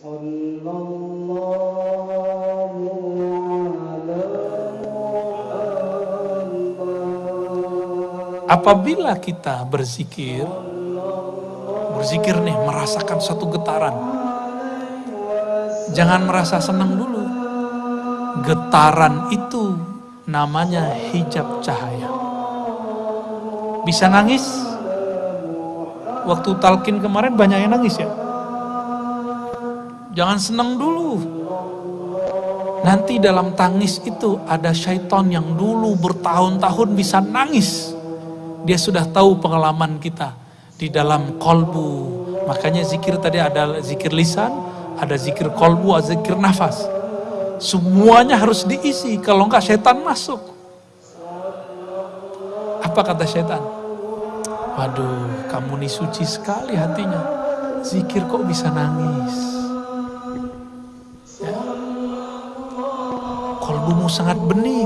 صلى الله على محمد Apabila kita berzikir, berzikir nih merasakan satu getaran. Jangan merasa senang dulu. Getaran itu namanya hijab cahaya. Bisa nangis? Waktu talkin kemarin banyak yang nangis ya. Jangan senang dulu. Nanti dalam tangis itu ada syaitan yang dulu bertahun-tahun bisa nangis. Dia sudah tahu pengalaman kita di dalam kolbu. Makanya zikir tadi ada zikir lisan, ada zikir kolbu, ada zikir nafas. Semuanya harus diisi, kalau enggak setan masuk. Apa kata setan? Waduh, kamu nih suci sekali hatinya. Zikir kok bisa nangis? Sangat bening.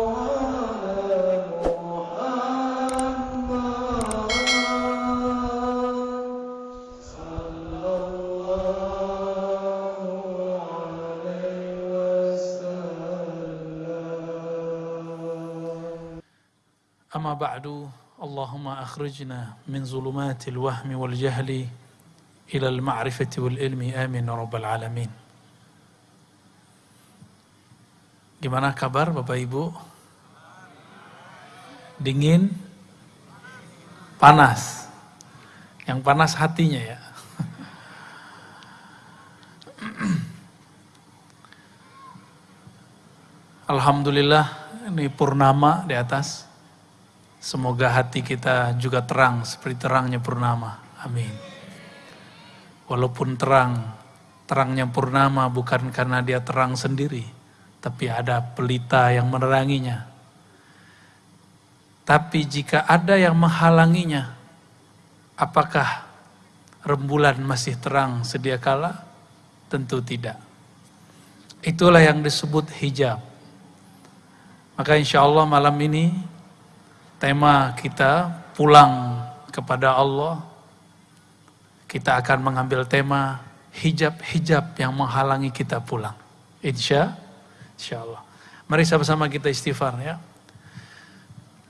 أما بعد اللهم أخرجنا من ظلمات الوهم والجهل إلى المعرفة والعلم آمين رب العالمين Gimana kabar Bapak Ibu? Dingin? Panas? Yang panas hatinya ya. Alhamdulillah ini purnama di atas. Semoga hati kita juga terang seperti terangnya purnama. Amin. Walaupun terang, terangnya purnama bukan karena dia terang sendiri, tapi ada pelita yang meneranginya. Tapi jika ada yang menghalanginya, apakah rembulan masih terang sedia kala? Tentu tidak. Itulah yang disebut hijab. Maka insya Allah malam ini tema kita pulang kepada Allah. Kita akan mengambil tema hijab-hijab yang menghalangi kita pulang. Insya, insya Allah. Mari sama-sama kita istighfar ya.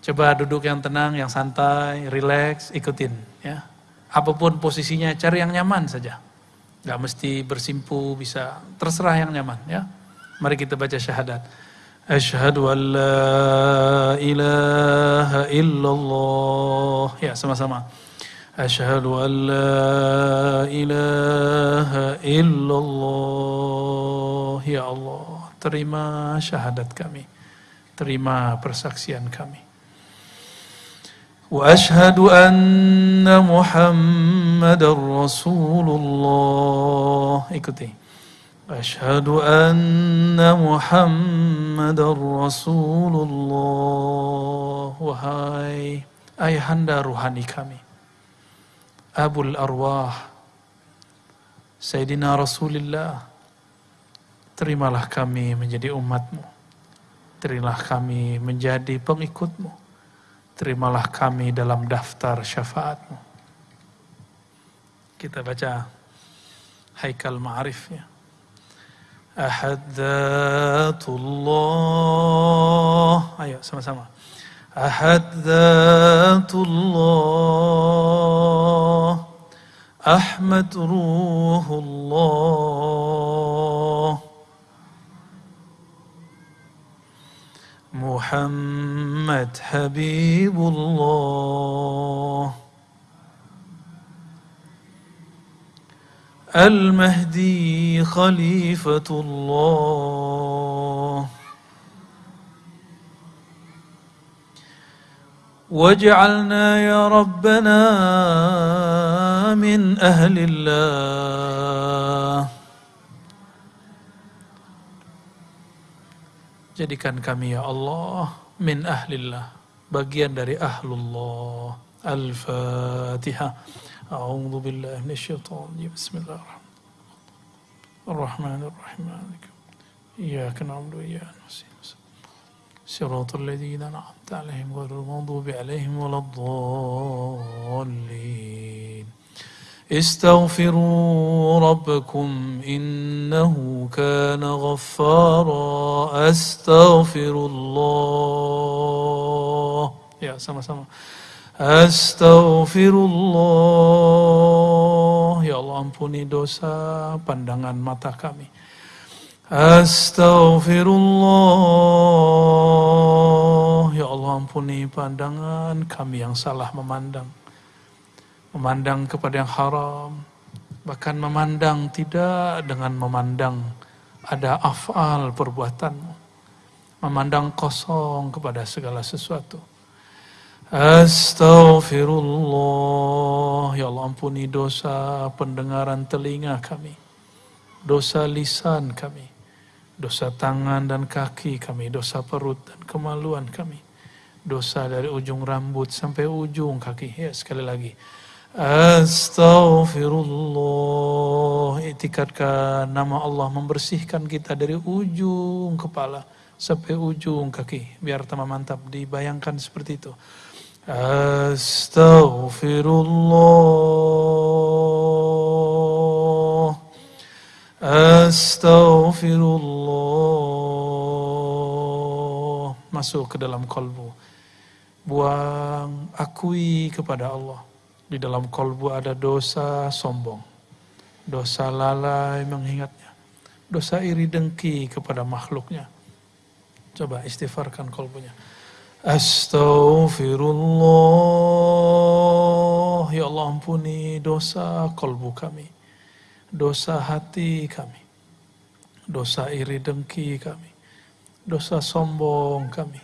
Coba duduk yang tenang, yang santai, relax, ikutin ya. Apa pun posisinya, cari yang nyaman saja. Gak mesti bersimpu, bisa terserah yang nyaman ya. Mari kita baca syahadat. Asyhadu an la ilaha illallah. Ya, sama-sama. Asyhadu an la ilaha illallah. Ya Allah, terima syahadat kami. Terima persaksian kami. واشهد ان محمدا رسول الله ikuti أشهد أن محمد رسول الله Wahai ayahanda ruhani kami Abul Arwah Sayyidina Rasulullah terimalah kami menjadi umatmu. Terimalah kami menjadi pengikutmu. Terimalah kami dalam daftar syafaatmu. Kita baca Haikal Ma'arifnya. Ahadzatullah Ayo sama-sama. Ahadzatullah Ahmad ruhullah. محمد حبيب الله. المهدي خليفة الله. واجعلنا يا ربنا من أهل الله. Jadikan kami ya Allah min ahlillah, bagian dari ahlullah. Al-Fatihah. A'udzu billahi minasyaitonir rajim. Bismillahirrahmanirrahim. Ar-Rahmanir-Rahim. Na'budu wa iyyaka nasta'in. صراط الذين أنعمت عليهم غير المغضوب عليهم ولا الضالين استغفروا ربكم إن إنه كان غفارا أستغفر الله يا سما سما أستغفر الله Ya Allah ampuni dosa pandangan mata kami Astaghfirullah Ya Allah ampuni pandangan kami yang salah memandang Memandang kepada yang haram Bahkan memandang tidak dengan memandang Ada afal perbuatanmu Memandang kosong kepada segala sesuatu. Astaghfirullah Ya Allah ampuni dosa pendengaran telinga kami Dosa lisan kami Dosa tangan dan kaki kami Dosa perut dan kemaluan kami Dosa dari ujung rambut sampai ujung kaki. Ya sekali lagi Astaghfirullah. Itikadkan nama Allah membersihkan kita dari ujung kepala sampai ujung kaki. Biar tambah mantap. Dibayangkan seperti itu. Astaghfirullah. Astaghfirullah. Masuk ke dalam kolbu buang akui kepada Allah di dalam kolbu ada dosa sombong, dosa lalai mengingatnya, dosa iri dengki kepada makhluknya. Coba istighfarkan kolbunya. Astaghfirullah. Ya Allah ampuni dosa kolbu kami. Dosa hati kami. Dosa iri dengki kami. Dosa sombong kami.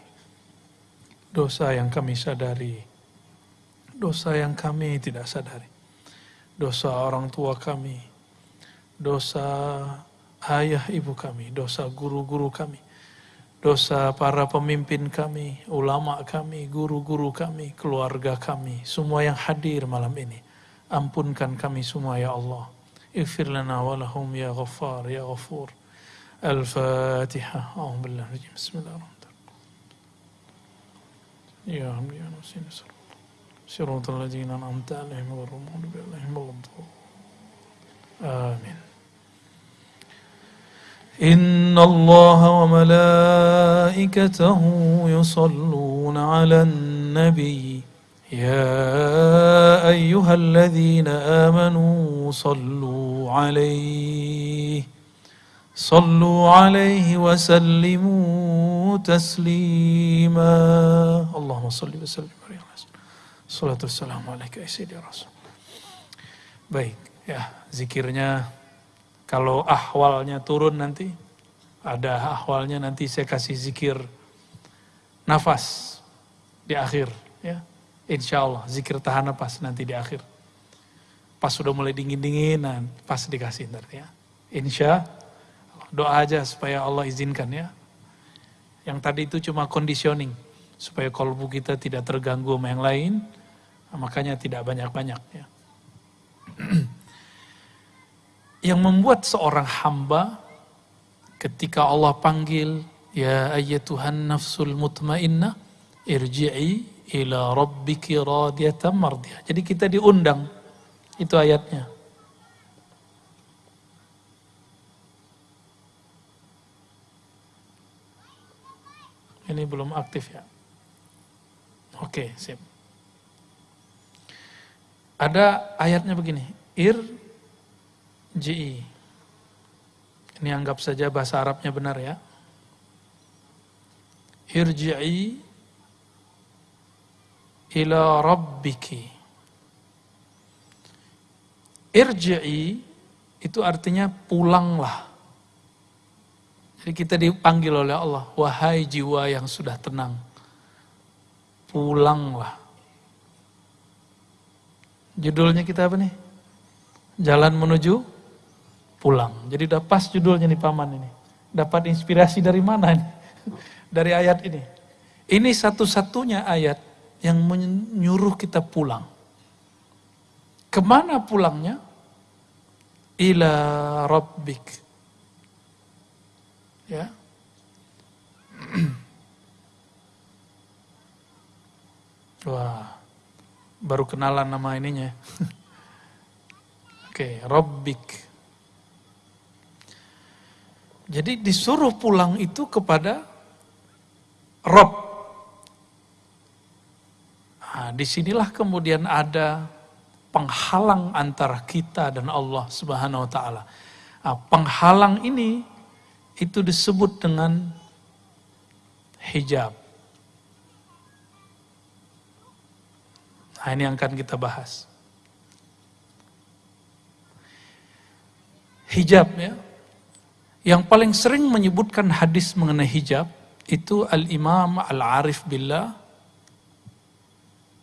Dosa yang kami sadari dosa yang kami tidak sadari. Dosa orang tua kami, dosa ayah ibu kami, dosa guru-guru kami, dosa para pemimpin kami, ulama kami, guru-guru kami, keluarga kami, semua yang hadir malam ini. Ampunkan kami semua ya Allah. Ighfir lana walahum ya ghaffar ya ghafur. Al-Fatihah. Bismillahirrahmanirrahim. Ya Rabbi ya Nasin صراط الذين أنعمت عليهم غير المغضوب عليهم ولا آمين. إن الله وملائكته يصلون على النبي. يا أيها الذين آمنوا صلوا عليه. صلوا عليه وسلموا تسليما. اللهم صل وسلم. Salatu wassalamu alaika ya Rasul. Baik, ya zikirnya kalau ahwalnya turun nanti, ada ahwalnya nanti saya kasih zikir nafas di akhir. ya Insya Allah zikir tahan nafas nanti di akhir. Pas sudah mulai dingin-dinginan, pas dikasih nanti ya. Insya doa aja supaya Allah izinkan ya. Yang tadi itu cuma conditioning supaya kolbu kita tidak terganggu sama yang lain, makanya tidak banyak-banyak ya. Yang membuat seorang hamba ketika Allah panggil ya ayyatuhan nafsul mutmainnah irji'i ila rabbiki radiyatan mardiyah. Jadi kita diundang. Itu ayatnya. Ini belum aktif ya. Oke, sip. Ada ayatnya begini, ir ji. Ini anggap saja bahasa Arabnya benar ya. Irji'i ila rabbiki. Irji'i itu artinya pulanglah. Jadi kita dipanggil oleh Allah, wahai jiwa yang sudah tenang. Pulanglah. Judulnya kita apa nih? Jalan menuju pulang. Jadi udah pas judulnya nih paman ini. Dapat inspirasi dari mana nih? Dari ayat ini. Ini satu-satunya ayat yang menyuruh kita pulang. Ke mana pulangnya? Ila rabbik. Ya. Wah baru kenalan nama ininya. Oke, okay, Rabbik. Jadi disuruh pulang itu kepada Rob. Nah, di sinilah kemudian ada penghalang antara kita dan Allah Subhanahu wa taala. Nah, penghalang ini itu disebut dengan hijab. Nah, ini yang akan kita bahas. Hijab ya. Yang paling sering menyebutkan hadis mengenai hijab itu Al-Imam Al-Arif Billah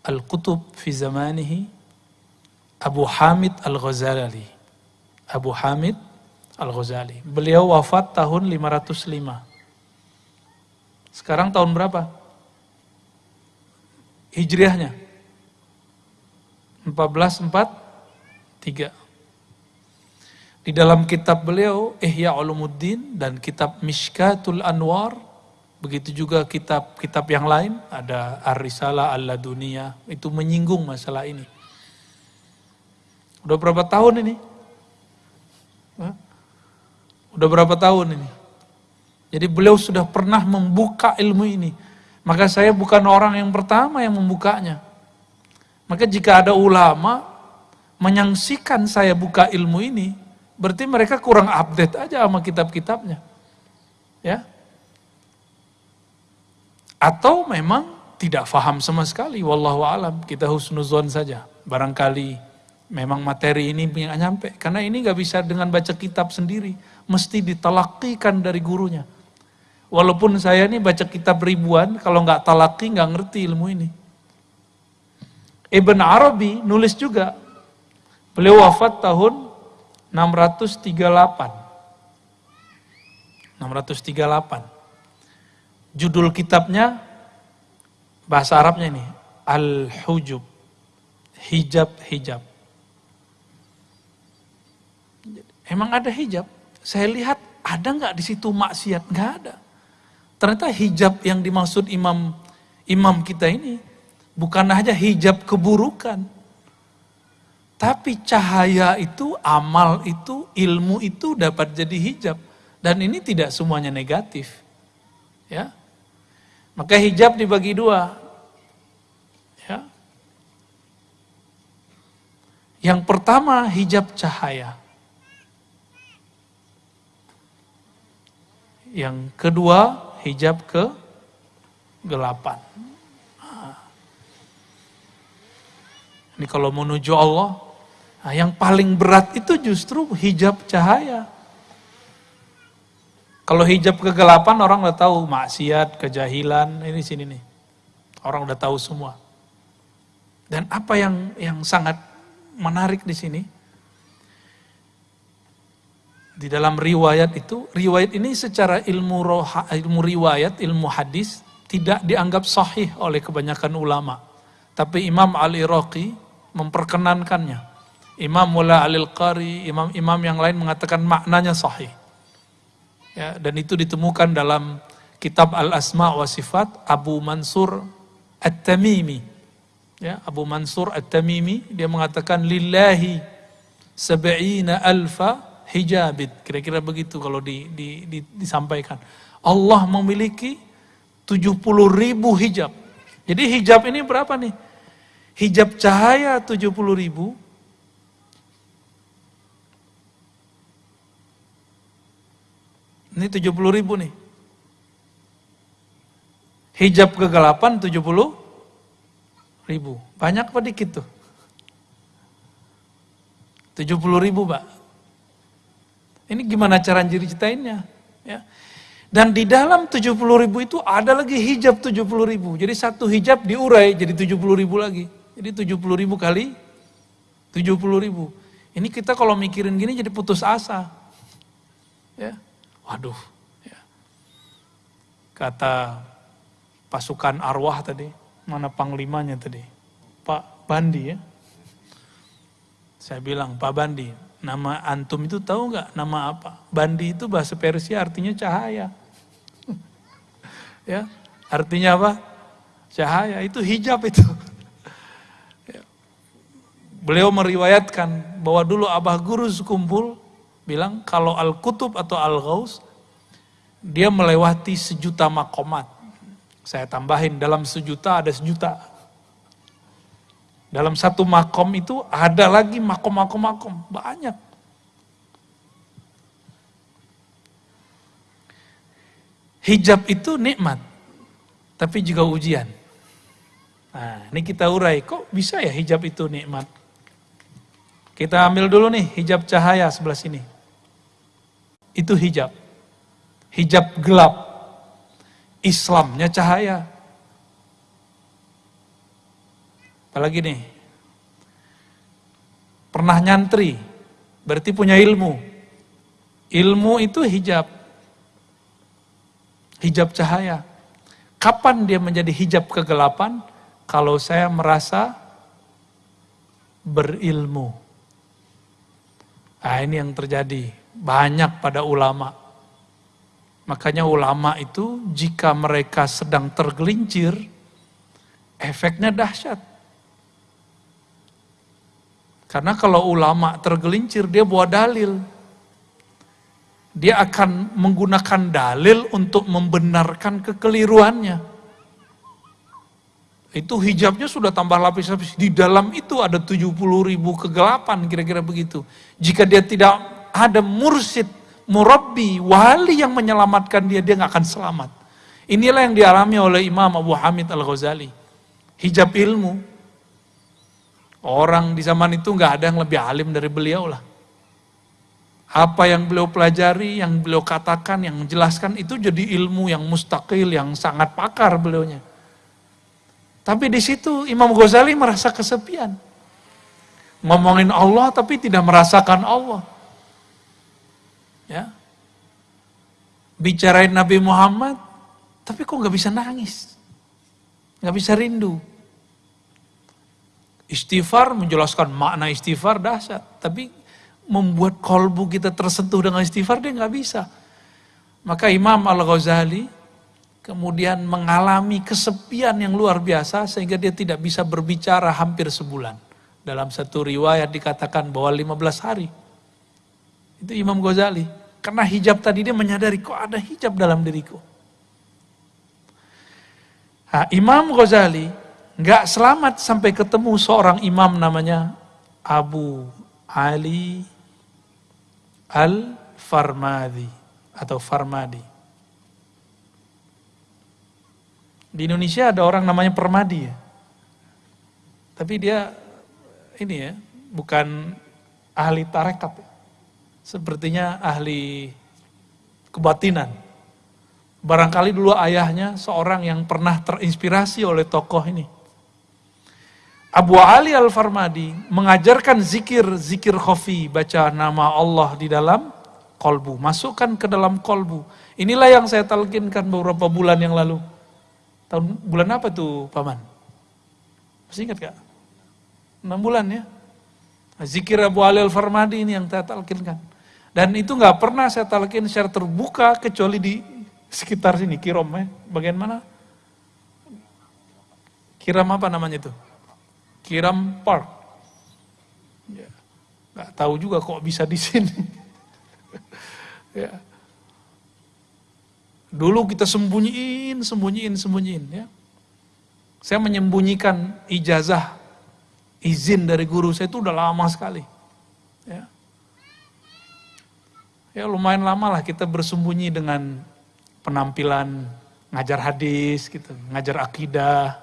Al-Qutub fi zamanihi Abu Hamid Al-Ghazali. Abu Hamid Al-Ghazali. Beliau wafat tahun 505. Sekarang tahun berapa? Hijriahnya. 1443. Di dalam kitab beliau Ihya Ulumuddin dan kitab Mishkatul Anwar begitu juga kitab-kitab yang lain ada Ar-Risalah Al-Laduniyah itu menyinggung masalah ini. Udah berapa tahun ini? Udah berapa tahun ini? Jadi beliau sudah pernah membuka ilmu ini. Maka saya bukan orang yang pertama yang membukanya. Maka jika ada ulama menyangsikan saya buka ilmu ini, berarti mereka kurang update aja sama kitab-kitabnya. Ya. Atau memang tidak faham sama sekali, wallahu alam, kita husnuzon saja. Barangkali memang materi ini nggak nyampe. Karena ini nggak bisa dengan baca kitab sendiri, mesti ditalakikan dari gurunya. Walaupun saya ini baca kitab ribuan, kalau nggak talaki nggak ngerti ilmu ini. Ibn Arabi nulis juga. Beliau wafat tahun 638. 638. Judul kitabnya bahasa Arabnya ini Al-Hujub. Hijab-hijab. Emang ada hijab? Saya lihat ada nggak di situ maksiat? Nggak ada. Ternyata hijab yang dimaksud imam imam kita ini bukan hanya hijab keburukan. Tapi cahaya itu, amal itu, ilmu itu dapat jadi hijab. Dan ini tidak semuanya negatif. Ya. Maka hijab dibagi dua. Ya. Yang pertama hijab cahaya. Yang kedua hijab ke Ini kalau menuju Allah, nah yang paling berat itu justru hijab cahaya. Kalau hijab kegelapan orang udah tahu maksiat, kejahilan, ini sini nih. Orang udah tahu semua. Dan apa yang yang sangat menarik di sini, di dalam riwayat itu, riwayat ini secara ilmu roha, ilmu riwayat, ilmu hadis tidak dianggap sahih oleh kebanyakan ulama. Tapi Imam Al-Iraqi memperkenankannya. Imam Mula Al-Qari, imam-imam yang lain mengatakan maknanya sahih. Ya, dan itu ditemukan dalam kitab Al-Asma wa Sifat Abu Mansur At-Tamimi. Ya, Abu Mansur At-Tamimi dia mengatakan lillahi sab'ina alfa hijabit. Kira-kira begitu kalau di, di, di, disampaikan. Allah memiliki 70 ribu hijab. Jadi hijab ini berapa nih? Hijab cahaya 70 ribu. Ini 70 ribu nih. Hijab kegelapan 70 ribu. Banyak apa dikit tuh? 70 ribu pak. Ini gimana cara ceritainnya? Ya. Dan di dalam 70 ribu itu ada lagi hijab 70 ribu. Jadi satu hijab diurai jadi 70 ribu lagi. Jadi 70 ribu kali 70 ribu. Ini kita kalau mikirin gini jadi putus asa. Ya, waduh. Ya. Kata pasukan arwah tadi, mana panglimanya tadi? Pak Bandi ya. Saya bilang, Pak Bandi, Nama antum itu tahu nggak nama apa? Bandi itu bahasa Persia artinya cahaya. ya, artinya apa? Cahaya itu hijab itu. Beliau meriwayatkan bahwa dulu Abah Guru sekumpul bilang kalau Al-Kutub atau Al-Ghaus dia melewati sejuta makomat. Saya tambahin dalam sejuta ada sejuta. Dalam satu makom itu ada lagi makom-makom-makom, banyak. Hijab itu nikmat, tapi juga ujian. Nah, ini kita urai, kok bisa ya hijab itu nikmat? Kita ambil dulu nih hijab cahaya sebelah sini. Itu hijab. Hijab gelap. Islamnya cahaya. Apalagi nih, pernah nyantri, berarti punya ilmu. Ilmu itu hijab. Hijab cahaya. Kapan dia menjadi hijab kegelapan? Kalau saya merasa berilmu. Nah ini yang terjadi. Banyak pada ulama. Makanya ulama itu jika mereka sedang tergelincir, efeknya dahsyat. Karena kalau ulama tergelincir, dia bawa dalil. Dia akan menggunakan dalil untuk membenarkan kekeliruannya. Itu hijabnya sudah tambah lapis-lapis. Di dalam itu ada 70 ribu kegelapan, kira-kira begitu. Jika dia tidak ada mursid, murabbi, wali yang menyelamatkan dia, dia nggak akan selamat. Inilah yang dialami oleh Imam Abu Hamid Al-Ghazali. Hijab ilmu, Orang di zaman itu nggak ada yang lebih alim dari beliau lah. Apa yang beliau pelajari, yang beliau katakan, yang menjelaskan itu jadi ilmu yang mustakil, yang sangat pakar beliaunya. Tapi di situ Imam Ghazali merasa kesepian. Ngomongin Allah tapi tidak merasakan Allah. Ya. Bicarain Nabi Muhammad, tapi kok nggak bisa nangis. Nggak bisa rindu. Istighfar menjelaskan makna istighfar dahsyat, tapi membuat kolbu kita tersentuh dengan istighfar dia nggak bisa. Maka Imam Al-Ghazali kemudian mengalami kesepian yang luar biasa sehingga dia tidak bisa berbicara hampir sebulan. Dalam satu riwayat dikatakan bahwa 15 hari. Itu Imam Ghazali. Karena hijab tadi dia menyadari kok ada hijab dalam diriku. Nah, Imam Ghazali nggak selamat sampai ketemu seorang imam namanya Abu Ali Al-Farmadi atau Farmadi. Di Indonesia ada orang namanya Permadi ya. Tapi dia ini ya, bukan ahli tarekat. Ya. Sepertinya ahli kebatinan. Barangkali dulu ayahnya seorang yang pernah terinspirasi oleh tokoh ini. Abu Ali Al-Farmadi mengajarkan zikir, zikir khafi, baca nama Allah di dalam kolbu. Masukkan ke dalam kolbu. Inilah yang saya talkinkan beberapa bulan yang lalu. Tahun bulan apa tuh Paman? Masih ingat gak? 6 bulan ya. Zikir Abu Ali Al-Farmadi ini yang saya talkinkan. Dan itu nggak pernah saya talkin secara terbuka kecuali di sekitar sini, Kirom ya. Bagian mana? Kiram apa namanya itu? Kiram Park. Ya. Gak tahu juga kok bisa di sini. ya. Dulu kita sembunyiin, sembunyiin, sembunyiin. Ya. Saya menyembunyikan ijazah, izin dari guru saya itu udah lama sekali. Ya. ya lumayan lama lah kita bersembunyi dengan penampilan ngajar hadis, gitu, ngajar akidah,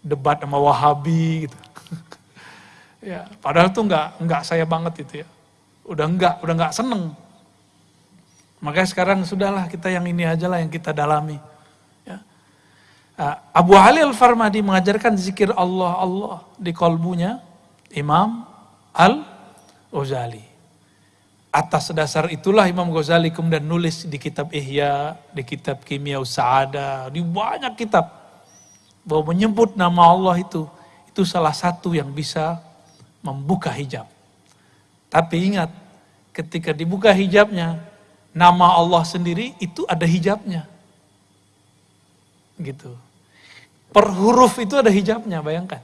debat sama Wahabi gitu. ya, padahal tuh nggak nggak saya banget itu ya. Udah nggak, udah nggak seneng. Makanya sekarang sudahlah kita yang ini aja lah yang kita dalami. Ya. Ah, Abu Ali Al-Farmadi mengajarkan zikir Allah Allah di kolbunya Imam Al-Ghazali. Atas dasar itulah Imam Ghazali kemudian nulis di kitab Ihya, di kitab Kimia Sa'ada, di banyak kitab bahwa menyebut nama Allah itu itu salah satu yang bisa membuka hijab. Tapi ingat, ketika dibuka hijabnya, nama Allah sendiri itu ada hijabnya. Gitu. Per huruf itu ada hijabnya, bayangkan.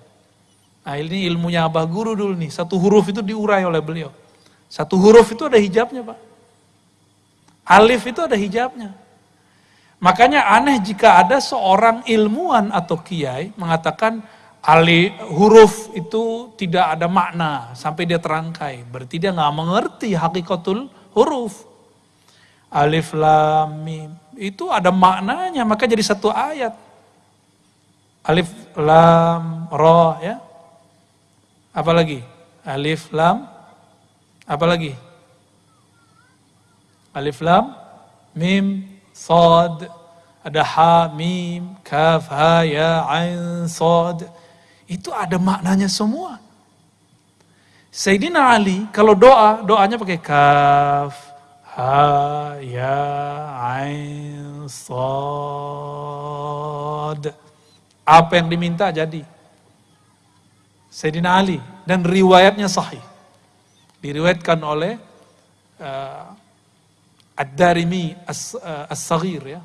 Nah ini ilmunya Abah Guru dulu nih, satu huruf itu diurai oleh beliau. Satu huruf itu ada hijabnya Pak. Alif itu ada hijabnya. Makanya aneh jika ada seorang ilmuwan atau kiai mengatakan ali huruf itu tidak ada makna sampai dia terangkai. Berarti dia nggak mengerti hakikatul huruf. Alif lam mim itu ada maknanya maka jadi satu ayat. Alif lam ro ya. Apa lagi? Alif lam apa lagi? Alif lam mim Sad, ada ha, mim, kaf, ha, ya, ain, sad. Itu ada maknanya semua. Sayyidina Ali kalau doa, doanya pakai kaf, ha, ya, ain, sad. Apa yang diminta jadi. Sayyidina Ali dan riwayatnya sahih. Diriwayatkan oleh uh, Ad-Darimi eh, As-Saghir ya.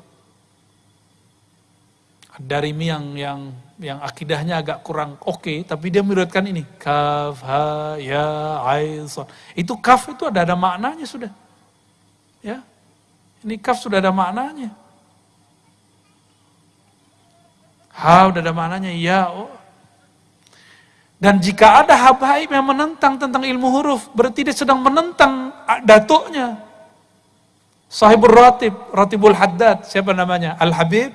Ad-Darimi yang yang yang akidahnya agak kurang oke, okay, tapi dia meriwayatkan ini kaf ha ya ain Itu kaf itu ada ada maknanya sudah. Ya. Ini kaf sudah ada maknanya. Ha udah ada maknanya ya oh. Dan jika ada habaib yang menentang tentang ilmu huruf, berarti dia sedang menentang datuknya. Sahibul Ratib, Ratibul Haddad, siapa namanya? Al-Habib?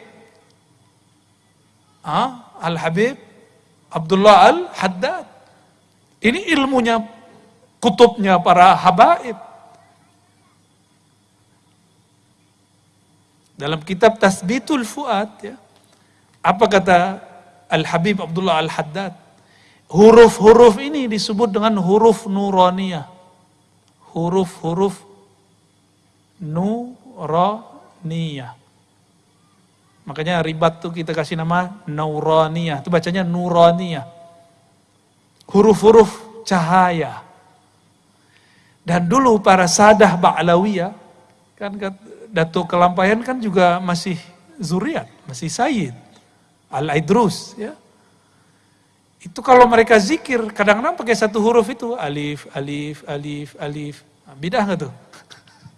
Ah, Al-Habib Abdullah Al-Haddad. Ini ilmunya, kutubnya para habaib. Dalam kitab Tasbitul Fuad, ya, apa kata Al-Habib Abdullah Al-Haddad? Huruf-huruf ini disebut dengan huruf nuraniyah. Huruf-huruf nuraniyah. Makanya ribat tuh kita kasih nama nuraniyah. Itu bacanya nuraniyah. Huruf-huruf cahaya. Dan dulu para sadah Ba'lawiyah, kan Datuk Kelampayan kan juga masih zuriat, masih sayyid. Al-Idrus, ya. Itu kalau mereka zikir, kadang-kadang pakai satu huruf itu, alif, alif, alif, alif. Nah, bidah nggak tuh?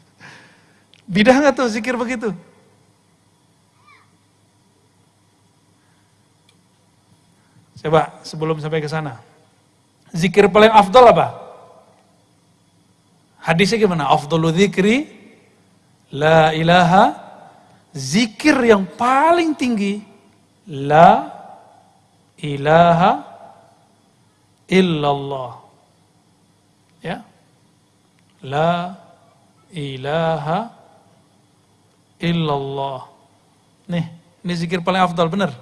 Bidah nggak tuh zikir begitu? Coba sebelum sampai ke sana. Zikir paling afdol apa? Hadisnya gimana? Afdolu zikri la ilaha zikir yang paling tinggi la ilaha illallah. Ya. La ilaha illallah. Nih, ini zikir paling afdal, benar.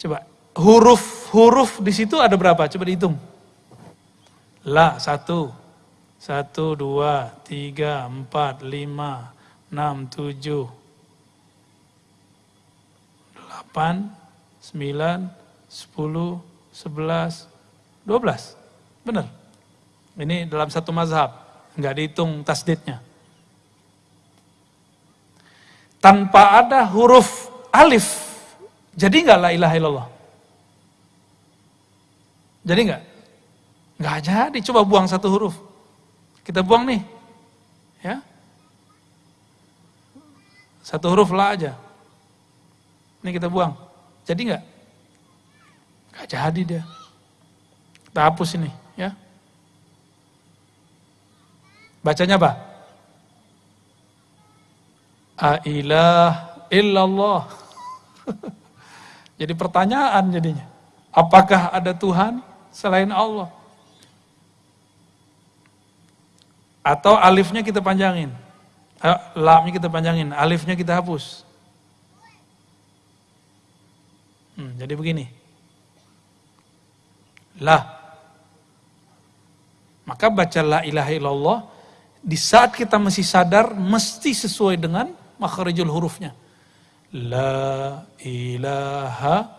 Coba, huruf-huruf di situ ada berapa? Coba dihitung. La, satu. Satu, dua, tiga, empat, lima, enam, tujuh, delapan, sembilan, sepuluh, sebelas, dua belas. Benar. Ini dalam satu mazhab. Nggak dihitung tasdidnya tanpa ada huruf alif, jadi nggak la ilaha illallah? Jadi nggak? Nggak jadi, coba buang satu huruf. Kita buang nih. Ya. Satu huruf la aja. Ini kita buang. Jadi nggak? Nggak jadi dia. Kita hapus ini, ya. Bacanya apa? Ailah illallah. Jadi pertanyaan jadinya. Apakah ada Tuhan selain Allah? Atau alifnya kita panjangin. Eh, lamnya kita panjangin, alifnya kita hapus. Hmm, jadi begini. Lah. Maka baca la ilaha illallah di saat kita masih sadar mesti sesuai dengan makharijul hurufnya. La ilaha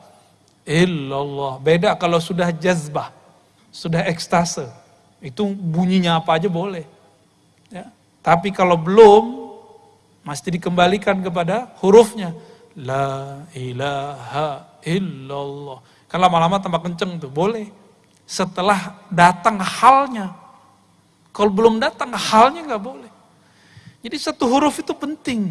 illallah. Beda kalau sudah jazbah, sudah ekstase. Itu bunyinya apa aja boleh. Ya. Tapi kalau belum, mesti dikembalikan kepada hurufnya. La ilaha illallah. Kan lama-lama tambah kenceng tuh, boleh. Setelah datang halnya. Kalau belum datang halnya nggak boleh. Jadi satu huruf itu penting.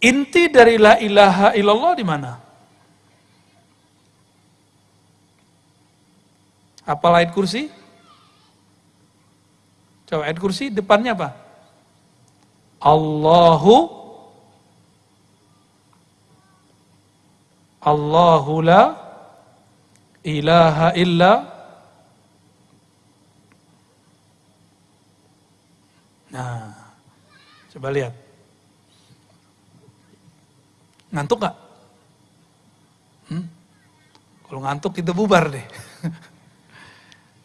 Inti dari la ilaha illallah di mana? Apa ayat kursi? Coba ayat kursi depannya apa? Allahu Allahu la ilaha illa Nah, coba lihat. Ngantuk gak? Hmm? Kalau ngantuk kita bubar deh.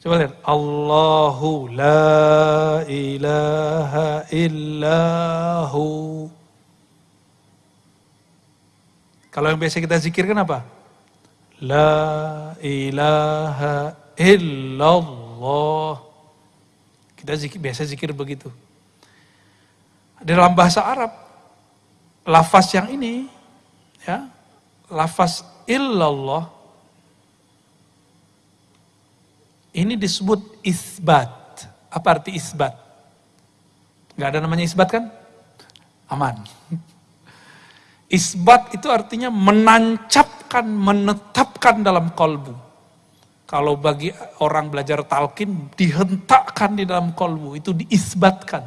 Coba lihat. Allahu la ilaha illahu. Kalau yang biasa kita zikirkan apa? La ilaha illallah. Kita zikir, biasa zikir begitu. Dalam bahasa Arab, lafaz yang ini ya lafaz illallah ini disebut isbat. Apa arti isbat? Gak ada namanya isbat kan? Aman. Isbat itu artinya menancapkan, menetapkan dalam kolbu. Kalau bagi orang belajar talkin, dihentakkan di dalam kolbu, itu diisbatkan.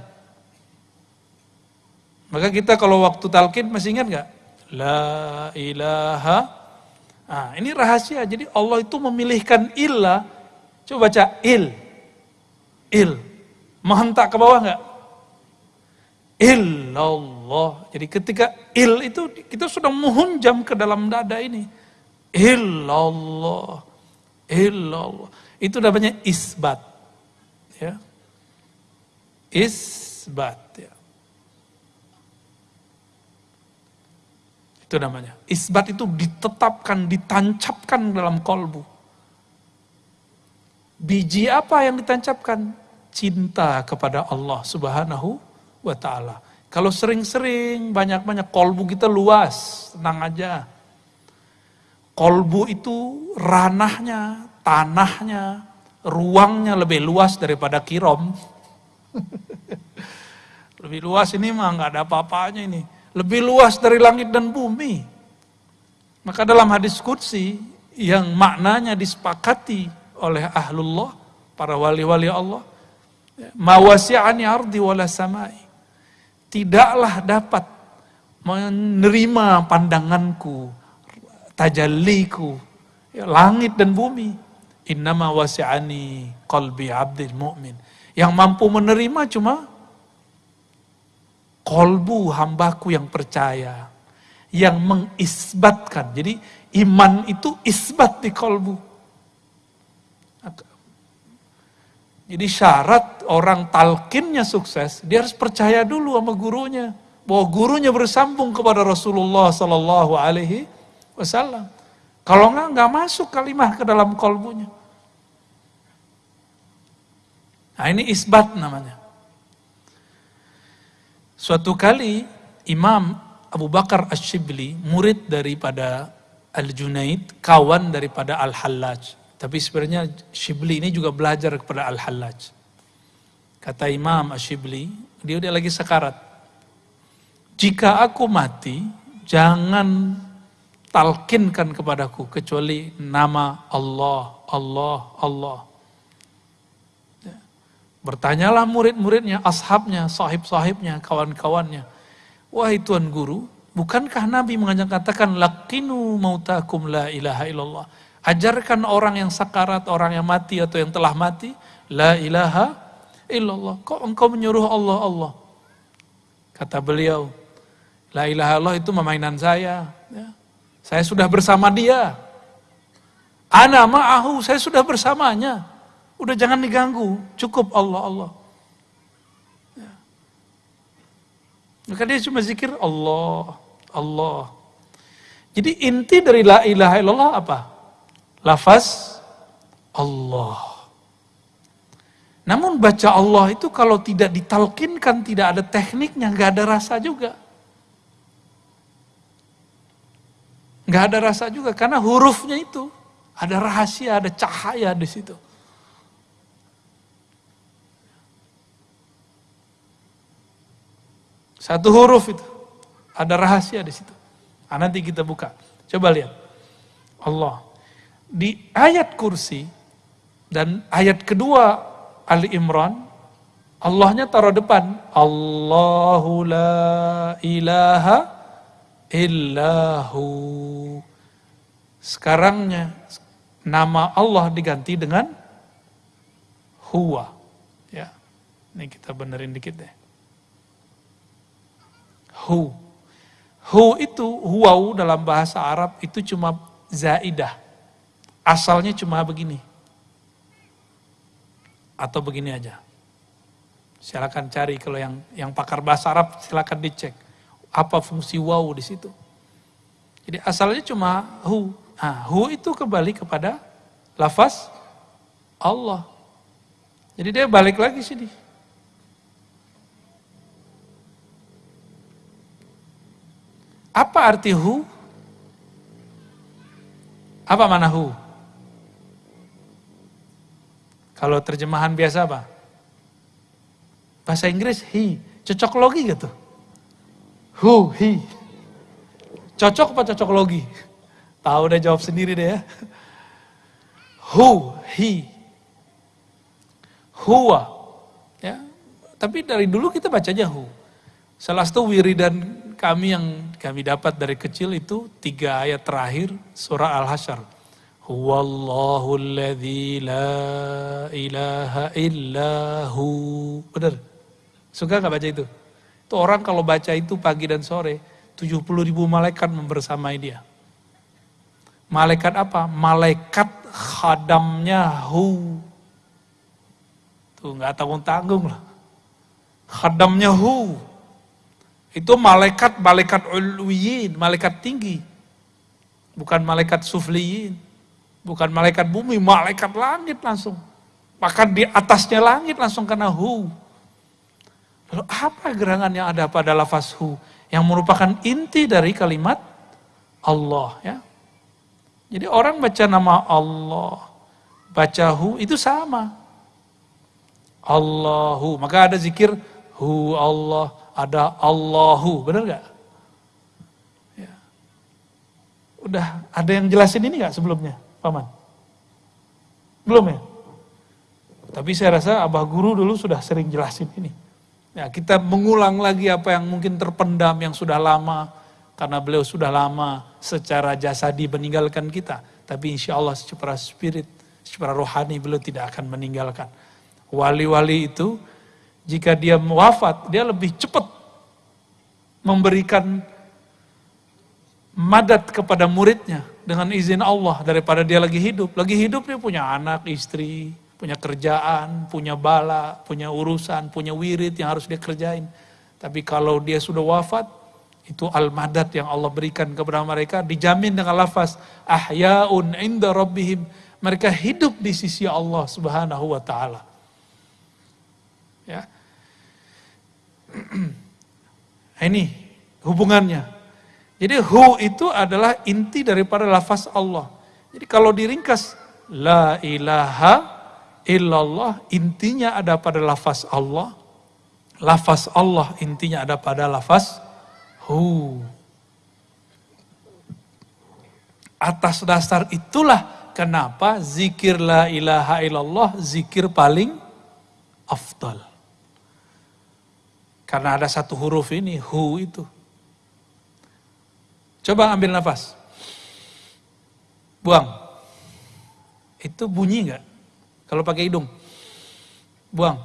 Maka kita kalau waktu talkin masih ingat gak? La ilaha. Nah, ini rahasia. Jadi Allah itu memilihkan ilah. Coba baca il. Il. Menghentak ke bawah nggak? Illallah. Jadi ketika il itu kita sudah menghunjam ke dalam dada ini. Illallah. Illallah. Itu namanya isbat. Ya. Isbat. Ya. Itu namanya. Isbat itu ditetapkan, ditancapkan dalam kolbu. Biji apa yang ditancapkan? Cinta kepada Allah subhanahu wa ta'ala. Kalau sering-sering, banyak-banyak, kolbu kita luas, tenang aja. Kolbu itu ranahnya, tanahnya, ruangnya lebih luas daripada kirom. lebih luas ini mah nggak ada apa-apanya ini lebih luas dari langit dan bumi. Maka dalam hadis kudsi yang maknanya disepakati oleh ahlullah, para wali-wali Allah, mawasi'ani ardi wala samai. Tidaklah dapat menerima pandanganku, tajalliku, ya, langit dan bumi. Innama wasi'ani qalbi abdil mu'min. Yang mampu menerima cuma kolbu hambaku yang percaya, yang mengisbatkan. Jadi iman itu isbat di kolbu. Jadi syarat orang talkinnya sukses, dia harus percaya dulu sama gurunya. Bahwa gurunya bersambung kepada Rasulullah Sallallahu Alaihi Wasallam. Kalau enggak, enggak masuk kalimah ke dalam kolbunya. Nah ini isbat namanya. Suatu kali Imam Abu Bakar Ash-Shibli, murid daripada Al-Junaid, kawan daripada Al-Hallaj. Tapi sebenarnya Shibli ini juga belajar kepada Al-Hallaj. Kata Imam Ash-Shibli, dia udah lagi sekarat. Jika aku mati, jangan talkinkan kepadaku kecuali nama Allah, Allah, Allah. Bertanyalah murid-muridnya, ashabnya, sahib-sahibnya, kawan-kawannya. Wahai Tuan Guru, bukankah Nabi mengatakan lakinu mautakum la ilaha illallah. Ajarkan orang yang sakarat, orang yang mati atau yang telah mati, la ilaha illallah. Kok engkau menyuruh Allah Allah? Kata beliau, la ilaha Allah itu memainan saya. Ya. Saya sudah bersama dia. Ana ma'ahu, saya sudah bersamanya. Udah jangan diganggu, cukup Allah Allah. Ya. Maka dia cuma zikir Allah, Allah. Jadi inti dari la ilaha illallah apa? Lafaz Allah. Namun baca Allah itu kalau tidak ditalkinkan, tidak ada tekniknya, nggak ada rasa juga. Nggak ada rasa juga, karena hurufnya itu ada rahasia, ada cahaya di situ. Satu huruf itu. Ada rahasia di situ. Nah, nanti kita buka. Coba lihat. Allah. Di ayat kursi dan ayat kedua Ali Imran, Allahnya taruh depan. Allahu la ilaha illahu. Sekarangnya nama Allah diganti dengan huwa. Ya. Ini kita benerin dikit deh. Hu. Hu itu, huwau dalam bahasa Arab itu cuma zaidah. Asalnya cuma begini. Atau begini aja. Silakan cari kalau yang yang pakar bahasa Arab silakan dicek apa fungsi waw di situ. Jadi asalnya cuma hu. Nah, hu itu kembali kepada lafaz Allah. Jadi dia balik lagi sini. Apa arti hu? Apa mana hu? Kalau terjemahan biasa apa? Bahasa Inggris he. Cocok logi gitu. Who, he. Cocok apa cocok logi? Tahu udah jawab sendiri deh ya. Who, he. Huwa. Ya. Tapi dari dulu kita bacanya hu. Salah satu wiridan kami yang kami dapat dari kecil itu tiga ayat terakhir surah Al-Hasyr. Huwallahu alladhi la ilaha illahu. Benar? Suka gak baca itu? Itu orang kalau baca itu pagi dan sore, 70 ribu malaikat membersamai dia. Malaikat apa? Malaikat khadamnya hu. Tuh nggak tanggung-tanggung lah. Khadamnya hu. Itu malaikat, malaikat ulwiyin, malaikat tinggi. Bukan malaikat sufliyin. Bukan malaikat bumi, malaikat langit langsung. Bahkan di atasnya langit langsung kena hu. Lalu apa gerangan yang ada pada lafaz hu? Yang merupakan inti dari kalimat Allah. ya. Jadi orang baca nama Allah, baca hu itu sama. Allahu, maka ada zikir hu Allah, ada Allahu, benar gak? Ya. Udah ada yang jelasin ini gak sebelumnya, Paman? Belum ya? Tapi saya rasa Abah Guru dulu sudah sering jelasin ini. Ya, kita mengulang lagi apa yang mungkin terpendam yang sudah lama, karena beliau sudah lama secara jasadi meninggalkan kita. Tapi insya Allah secara spirit, secara rohani beliau tidak akan meninggalkan. Wali-wali itu jika dia wafat, dia lebih cepat memberikan madat kepada muridnya dengan izin Allah daripada dia lagi hidup. Lagi hidup dia punya anak, istri, punya kerjaan, punya bala, punya urusan, punya wirid yang harus dia kerjain. Tapi kalau dia sudah wafat, itu al-madat yang Allah berikan kepada mereka dijamin dengan lafaz ahyaun inda rabbihim. Mereka hidup di sisi Allah Subhanahu wa taala. Ya. Ini hubungannya. Jadi hu itu adalah inti daripada lafaz Allah. Jadi kalau diringkas la ilaha illallah intinya ada pada lafaz Allah. Lafaz Allah intinya ada pada lafaz hu. Atas dasar itulah kenapa zikir la ilaha illallah zikir paling afdal. Karena ada satu huruf ini, hu itu. Coba ambil nafas. Buang. Itu bunyi nggak? Kalau pakai hidung. Buang.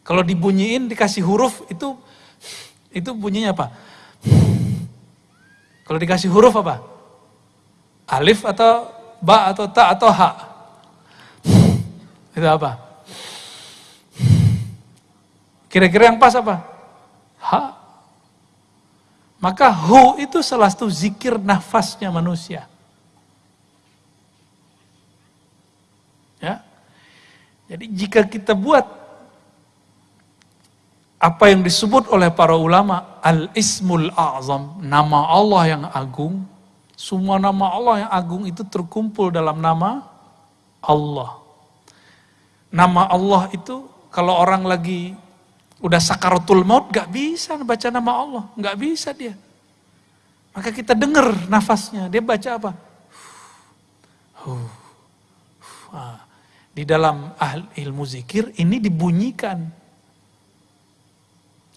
Kalau dibunyiin dikasih huruf itu itu bunyinya apa? Kalau dikasih huruf apa? Alif atau ba atau ta atau ha? Itu apa? Kira-kira yang pas apa? Ha. Maka hu itu salah satu zikir nafasnya manusia. Ya. Jadi jika kita buat apa yang disebut oleh para ulama al-ismul a'zam, nama Allah yang agung, semua nama Allah yang agung itu terkumpul dalam nama Allah. Nama Allah itu kalau orang lagi Udah sakaratul maut gak bisa baca nama Allah. Gak bisa dia. Maka kita dengar nafasnya. Dia baca apa? Di dalam ilmu zikir ini dibunyikan.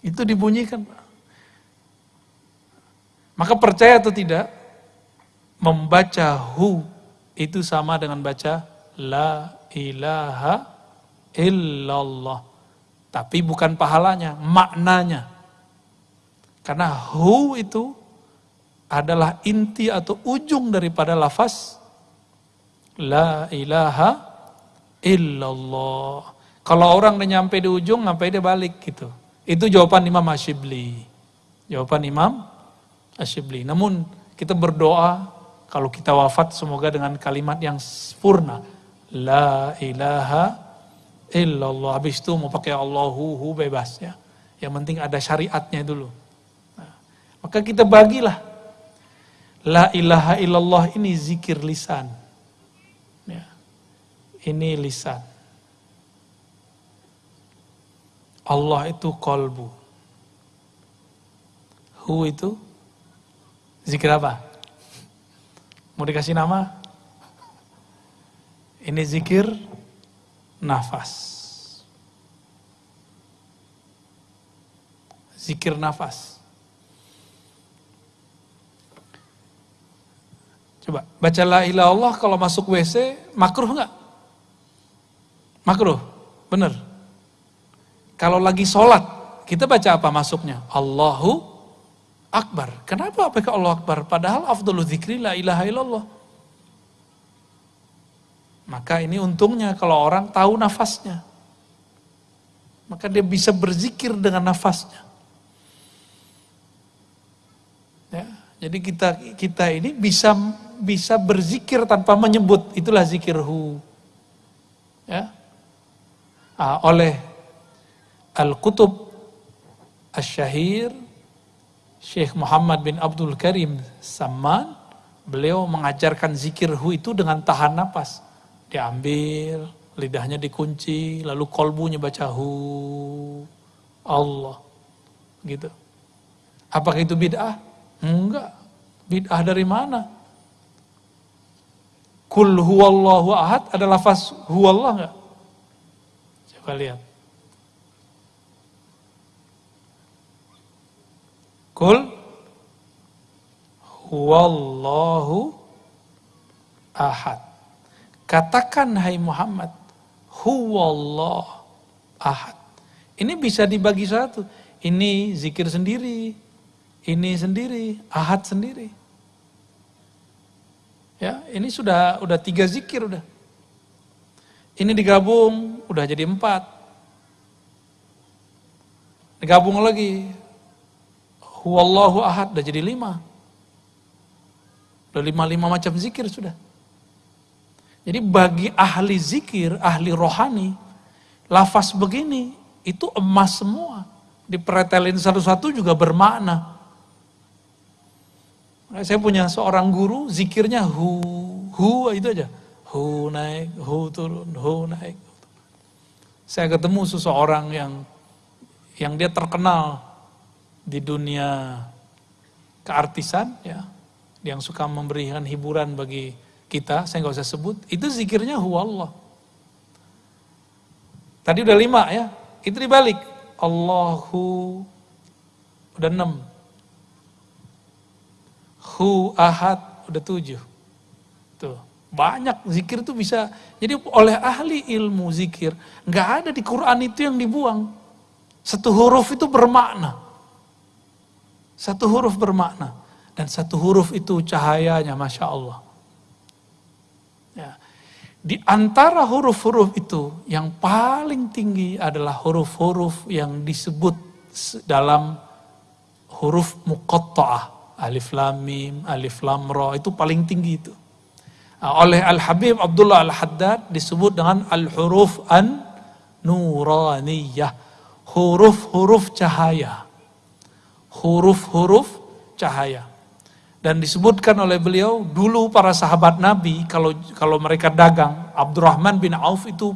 Itu dibunyikan. Maka percaya atau tidak, membaca hu itu sama dengan baca la ilaha illallah. Tapi bukan pahalanya, maknanya. Karena hu itu adalah inti atau ujung daripada lafaz la ilaha illallah. Kalau orang udah nyampe di ujung, sampai dia balik gitu. Itu jawaban Imam Ashibli. Jawaban Imam Ashibli. Namun kita berdoa kalau kita wafat semoga dengan kalimat yang sempurna. La ilaha illallah. Habis itu mau pakai Allahu hu bebas ya. Yang penting ada syariatnya dulu. Nah, maka kita bagilah. La ilaha illallah ini zikir lisan. Ya. Ini lisan. Allah itu kolbu. Hu itu zikir apa? Mau dikasih nama? Ini zikir nafas. Zikir nafas. Coba baca la ilaha Allah kalau masuk WC makruh nggak? Makruh, bener. Kalau lagi sholat kita baca apa masuknya? Allahu Akbar. Kenapa pakai Allah Akbar? Padahal afdhalu dzikri la ilaha illallah. Maka ini untungnya kalau orang tahu nafasnya. Maka dia bisa berzikir dengan nafasnya. Ya, jadi kita kita ini bisa bisa berzikir tanpa menyebut. Itulah zikir hu. Ya. Ah, oleh Al-Kutub Asy-Syahir Syekh Muhammad bin Abdul Karim Saman beliau mengajarkan zikir hu itu dengan tahan nafas diambil, lidahnya dikunci, lalu kolbunya baca hu Allah. Gitu. Apakah itu bid'ah? Enggak. Bid'ah dari mana? Kul huwallahu ahad ada lafaz huwallah enggak? Coba lihat. Kul huwallahu ahad. Katakan hai Muhammad, huwallah ahad. Ini bisa dibagi satu. Ini zikir sendiri, ini sendiri, ahad sendiri. Ya, ini sudah udah tiga zikir udah. Ini digabung, udah jadi empat. Digabung lagi, huwallahu ahad, udah jadi lima. Udah lima-lima macam zikir sudah. Jadi bagi ahli zikir, ahli rohani, lafaz begini itu emas semua. Dipretelin satu-satu juga bermakna. Saya punya seorang guru, zikirnya hu, hu itu aja. Hu naik, hu turun, hu naik. Saya ketemu seseorang yang yang dia terkenal di dunia keartisan, ya, yang suka memberikan hiburan bagi kita, saya nggak usah sebut, itu zikirnya huwallah. Tadi udah lima ya, itu dibalik. Allahu, udah enam. Hu ahad, udah tujuh. Tuh, banyak zikir itu bisa. Jadi oleh ahli ilmu zikir, nggak ada di Quran itu yang dibuang. Satu huruf itu bermakna. Satu huruf bermakna. Dan satu huruf itu cahayanya, Masya Allah. Di antara huruf-huruf itu yang paling tinggi adalah huruf-huruf yang disebut dalam huruf muqatta'ah. Alif lam mim, alif lam ra itu paling tinggi itu. Nah, oleh Al-Habib Abdullah Al-Haddad disebut dengan al-huruf an nuraniyah. Huruf-huruf cahaya. Huruf-huruf cahaya. Dan disebutkan oleh beliau, dulu para sahabat Nabi, kalau kalau mereka dagang, Abdurrahman bin Auf itu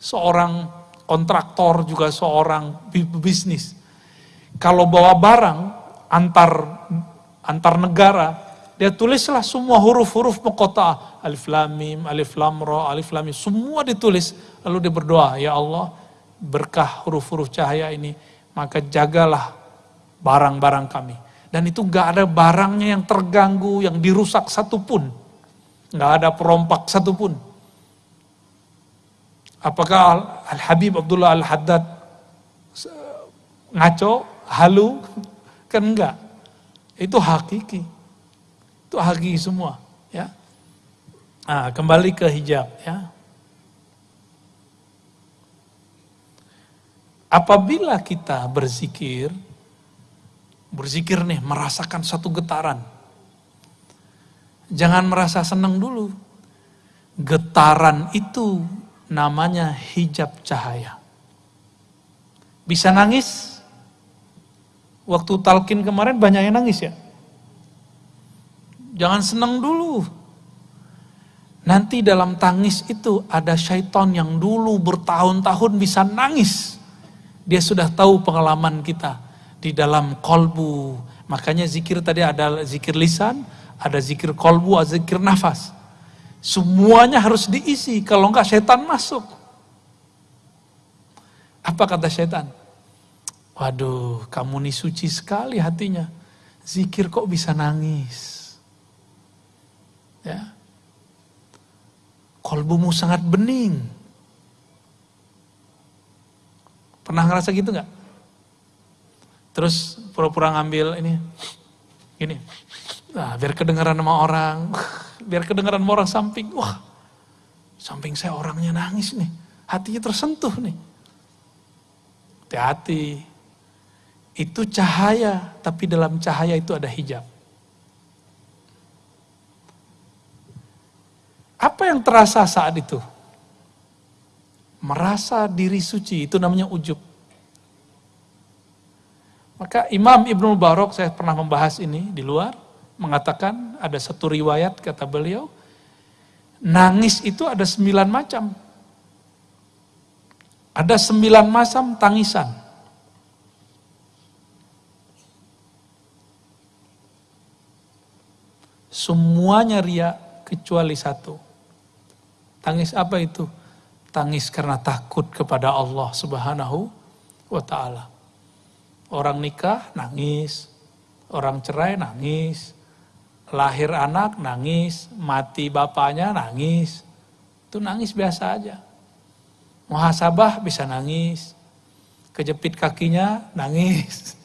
seorang kontraktor juga seorang bisnis. Kalau bawa barang antar antar negara, dia tulislah semua huruf-huruf pekota alif lam mim, alif lam ra, alif lam mim, semua ditulis lalu dia berdoa, ya Allah, berkah huruf-huruf cahaya ini, maka jagalah barang-barang kami. Dan itu gak ada barangnya yang terganggu, yang dirusak satupun. Gak ada perompak satupun. Apakah Al-Habib Abdullah Al-Haddad ngaco, halu? Kan enggak. Itu hakiki. Itu hakiki semua. Ya. Nah, kembali ke hijab. Ya. Apabila kita berzikir, berzikir nih, merasakan satu getaran. Jangan merasa senang dulu. Getaran itu namanya hijab cahaya. Bisa nangis? Waktu talkin kemarin banyak yang nangis ya. Jangan senang dulu. Nanti dalam tangis itu ada syaitan yang dulu bertahun-tahun bisa nangis. Dia sudah tahu pengalaman kita di dalam kolbu. Makanya zikir tadi ada zikir lisan, ada zikir kolbu, ada zikir nafas. Semuanya harus diisi, kalau enggak setan masuk. Apa kata setan? Waduh, kamu nih suci sekali hatinya. Zikir kok bisa nangis? Ya. Kolbumu sangat bening. Pernah ngerasa gitu nggak? Terus pura-pura ngambil ini, gini, nah, biar kedengaran sama orang, biar kedengaran sama orang samping, wah, samping saya orangnya nangis nih, hatinya tersentuh nih. Hati-hati, itu cahaya, tapi dalam cahaya itu ada hijab. Apa yang terasa saat itu? Merasa diri suci, itu namanya ujub. Maka Imam Ibnu Barok saya pernah membahas ini di luar, mengatakan ada satu riwayat kata beliau, nangis itu ada sembilan macam. Ada sembilan macam tangisan. Semuanya ria kecuali satu. Tangis apa itu? Tangis karena takut kepada Allah Subhanahu wa taala. Orang nikah nangis, orang cerai nangis, lahir anak nangis, mati bapaknya nangis. Itu nangis biasa aja. Muhasabah bisa nangis, kejepit kakinya nangis.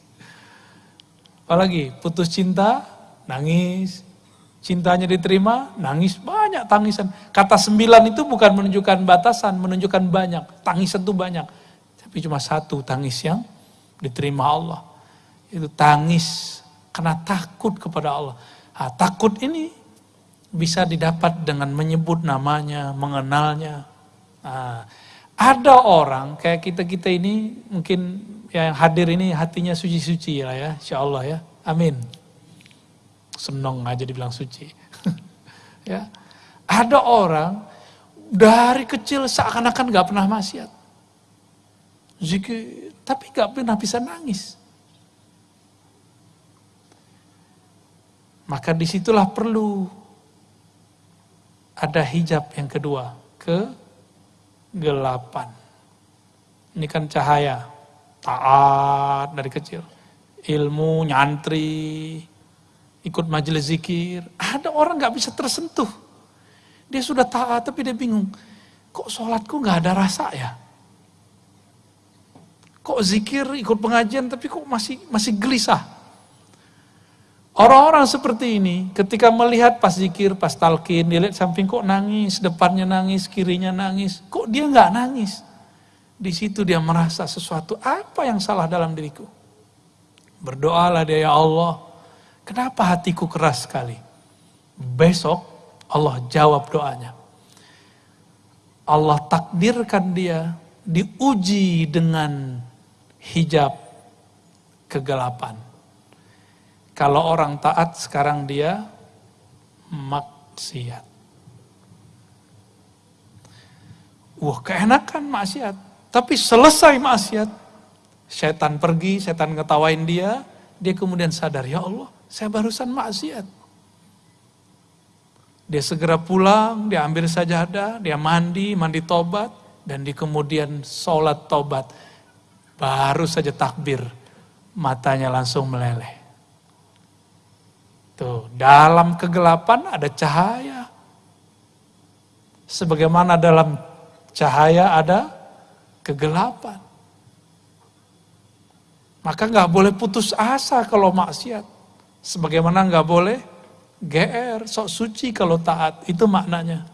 Apalagi putus cinta nangis, cintanya diterima nangis banyak tangisan. Kata sembilan itu bukan menunjukkan batasan, menunjukkan banyak. Tangisan itu banyak. Tapi cuma satu tangis yang diterima Allah. Itu tangis karena takut kepada Allah. Nah, takut ini bisa didapat dengan menyebut namanya, mengenalnya. Nah, ada orang kayak kita-kita ini mungkin yang hadir ini hatinya suci-suci lah ya, insya Allah ya. Amin. Senang aja dibilang suci. ya. Ada orang dari kecil seakan-akan gak pernah maksiat. Zikir, tapi gak pernah bisa nangis. Maka di situlah perlu ada hijab yang kedua, kegelapan. Ini kan cahaya, taat dari kecil. Ilmu, nyantri, ikut majelis zikir. Ada orang gak bisa tersentuh. Dia sudah taat tapi dia bingung. Kok sholatku gak ada rasa ya? Kok zikir ikut pengajian tapi kok masih masih gelisah. Orang-orang seperti ini ketika melihat pas zikir, pas talkin, dia lihat samping kok nangis, depannya nangis, kirinya nangis. Kok dia nggak nangis? Di situ dia merasa sesuatu apa yang salah dalam diriku. Berdoalah dia ya Allah. Kenapa hatiku keras sekali? Besok Allah jawab doanya. Allah takdirkan dia diuji dengan hijab kegelapan. Kalau orang taat sekarang dia maksiat. Wah keenakan maksiat. Tapi selesai maksiat, setan pergi, setan ngetawain dia, dia kemudian sadar, ya Allah, saya barusan maksiat. Dia segera pulang, dia ambil sajadah, dia mandi, mandi tobat, dan di kemudian sholat tobat. Baru saja takbir, matanya langsung meleleh. Tuh, dalam kegelapan ada cahaya. Sebagaimana dalam cahaya ada kegelapan. Maka nggak boleh putus asa kalau maksiat. Sebagaimana nggak boleh GR, sok suci kalau taat. Itu maknanya.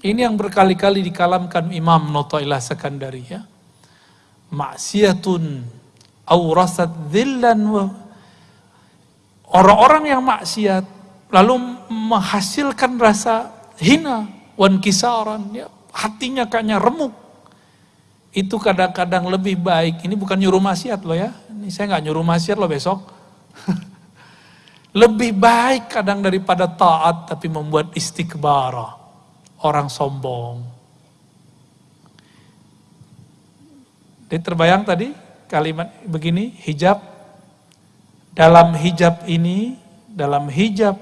Ini yang berkali-kali dikalamkan Imam Notoilah Sekandari ya. Maksiatun aurasat dhillan Orang-orang yang maksiat lalu menghasilkan rasa hina, wan kisaran, ya, hatinya kayaknya remuk. Itu kadang-kadang lebih baik. Ini bukan nyuruh maksiat loh ya. Ini saya nggak nyuruh maksiat loh besok. lebih baik kadang daripada taat tapi membuat istiqbara. Orang sombong. Jadi terbayang tadi kalimat begini, hijab dalam hijab ini, dalam hijab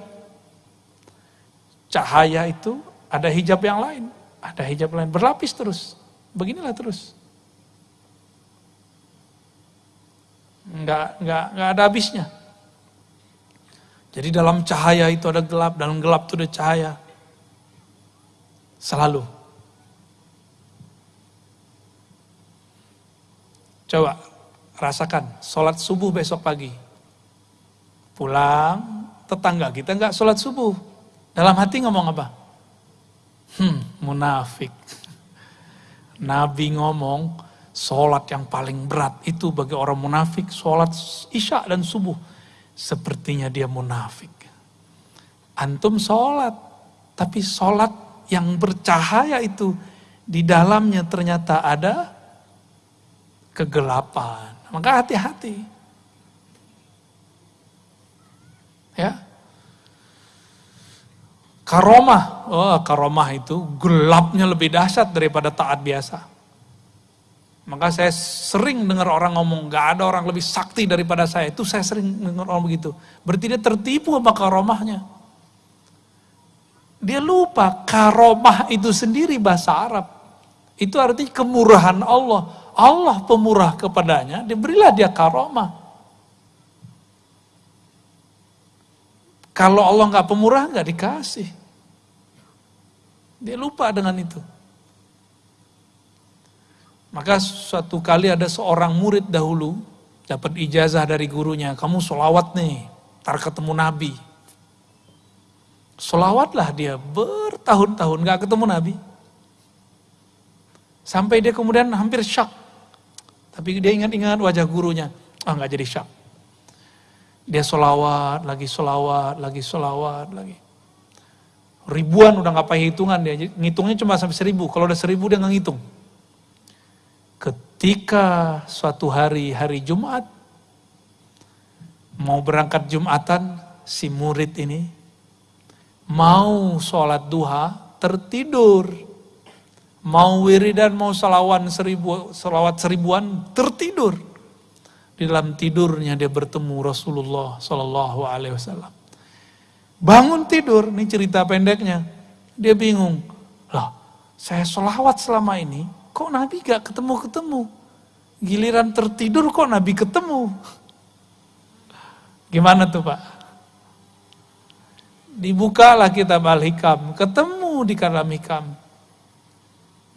cahaya itu ada hijab yang lain, ada hijab lain berlapis terus. Beginilah terus. Enggak, enggak, enggak ada habisnya. Jadi dalam cahaya itu ada gelap, dalam gelap itu ada cahaya. Selalu. Coba rasakan, sholat subuh besok pagi. Pulang, tetangga kita nggak sholat subuh. Dalam hati ngomong apa? Hmm, munafik. Nabi ngomong, sholat yang paling berat itu bagi orang munafik, sholat isya dan subuh. Sepertinya dia munafik. Antum sholat, tapi sholat yang bercahaya itu, di dalamnya ternyata ada kegelapan. Maka hati-hati. Ya. Karomah, oh, karomah itu gelapnya lebih dahsyat daripada taat biasa. Maka saya sering dengar orang ngomong, gak ada orang lebih sakti daripada saya. Itu saya sering dengar orang begitu. Berarti dia tertipu sama karomahnya. Dia lupa karomah itu sendiri bahasa Arab. Itu artinya kemurahan Allah. Allah pemurah kepadanya, diberilah dia karomah. Kalau Allah nggak pemurah nggak dikasih. Dia lupa dengan itu. Maka suatu kali ada seorang murid dahulu dapat ijazah dari gurunya, kamu solawat nih, tar ketemu Nabi. Solawatlah dia bertahun-tahun gak ketemu Nabi. Sampai dia kemudian hampir syak. Tapi dia ingat-ingat wajah gurunya. Ah nggak jadi syak. Dia solawat, lagi solawat, lagi solawat, lagi. Ribuan udah nggak pakai hitungan dia, ngitungnya cuma sampai seribu. Kalau udah seribu dia nggak ngitung. Ketika suatu hari, hari Jumat, mau berangkat Jumatan, si murid ini mau sholat duha, tertidur. Mau wiridan, mau salawan seribu, salawat seribuan, tertidur. Di dalam tidurnya dia bertemu Rasulullah Sallallahu Alaihi Wasallam. Bangun tidur, ini cerita pendeknya. Dia bingung, lah saya sholawat selama ini, kok Nabi gak ketemu-ketemu? Giliran tertidur kok Nabi ketemu? Gimana tuh Pak? Dibukalah kitab Al-Hikam, ketemu di kalam Hikam.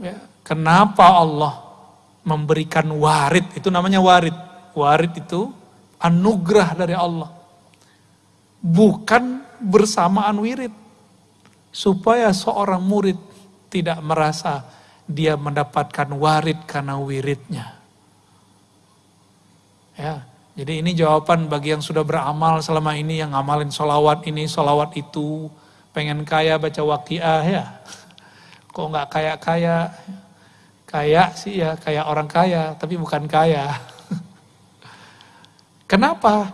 Ya, kenapa Allah memberikan warid, itu namanya warid Warid itu anugerah dari Allah. Bukan bersamaan wirid. Supaya seorang murid tidak merasa dia mendapatkan warid karena wiridnya. Ya, jadi ini jawaban bagi yang sudah beramal selama ini, yang ngamalin solawat ini, solawat itu, pengen kaya baca wakiah ya. Kok nggak kaya-kaya? Kaya sih ya, kayak orang kaya, tapi bukan kaya. Kenapa?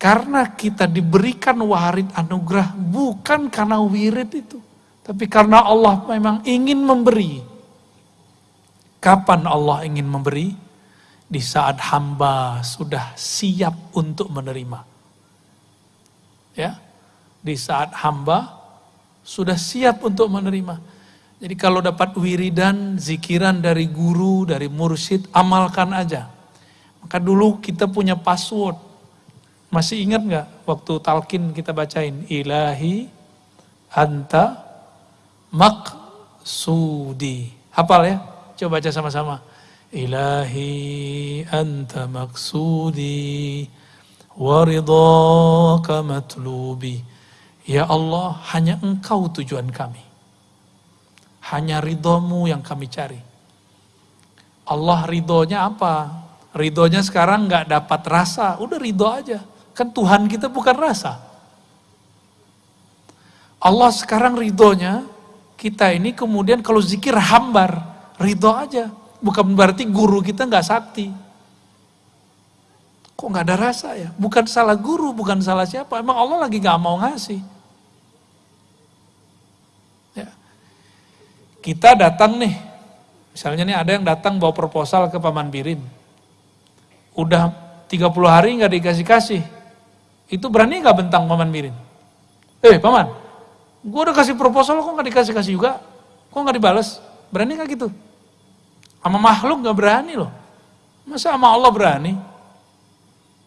Karena kita diberikan warid anugerah bukan karena wirid itu. Tapi karena Allah memang ingin memberi. Kapan Allah ingin memberi? Di saat hamba sudah siap untuk menerima. Ya, di saat hamba sudah siap untuk menerima. Jadi kalau dapat wiridan, zikiran dari guru, dari mursyid, amalkan aja. Maka dulu kita punya password. Masih ingat nggak waktu talkin kita bacain ilahi anta maksudi. Hafal ya? Coba baca sama-sama. Ilahi anta maksudi waridhaka matlubi. Ya Allah, hanya engkau tujuan kami. Hanya ridhomu yang kami cari. Allah ridhonya apa? Ridhonya sekarang nggak dapat rasa, udah ridho aja. Kan Tuhan kita bukan rasa. Allah sekarang ridhonya, kita ini kemudian kalau zikir hambar, ridho aja. Bukan berarti guru kita nggak sakti. Kok nggak ada rasa ya? Bukan salah guru, bukan salah siapa. Emang Allah lagi nggak mau ngasih. Kita datang nih, misalnya nih ada yang datang bawa proposal ke Paman Birin. Udah 30 hari nggak dikasih-kasih. Itu berani nggak bentang Paman Birin? Eh Paman, gue udah kasih proposal kok nggak dikasih-kasih juga? Kok nggak dibales? Berani nggak gitu? Sama makhluk nggak berani loh. Masa sama Allah berani?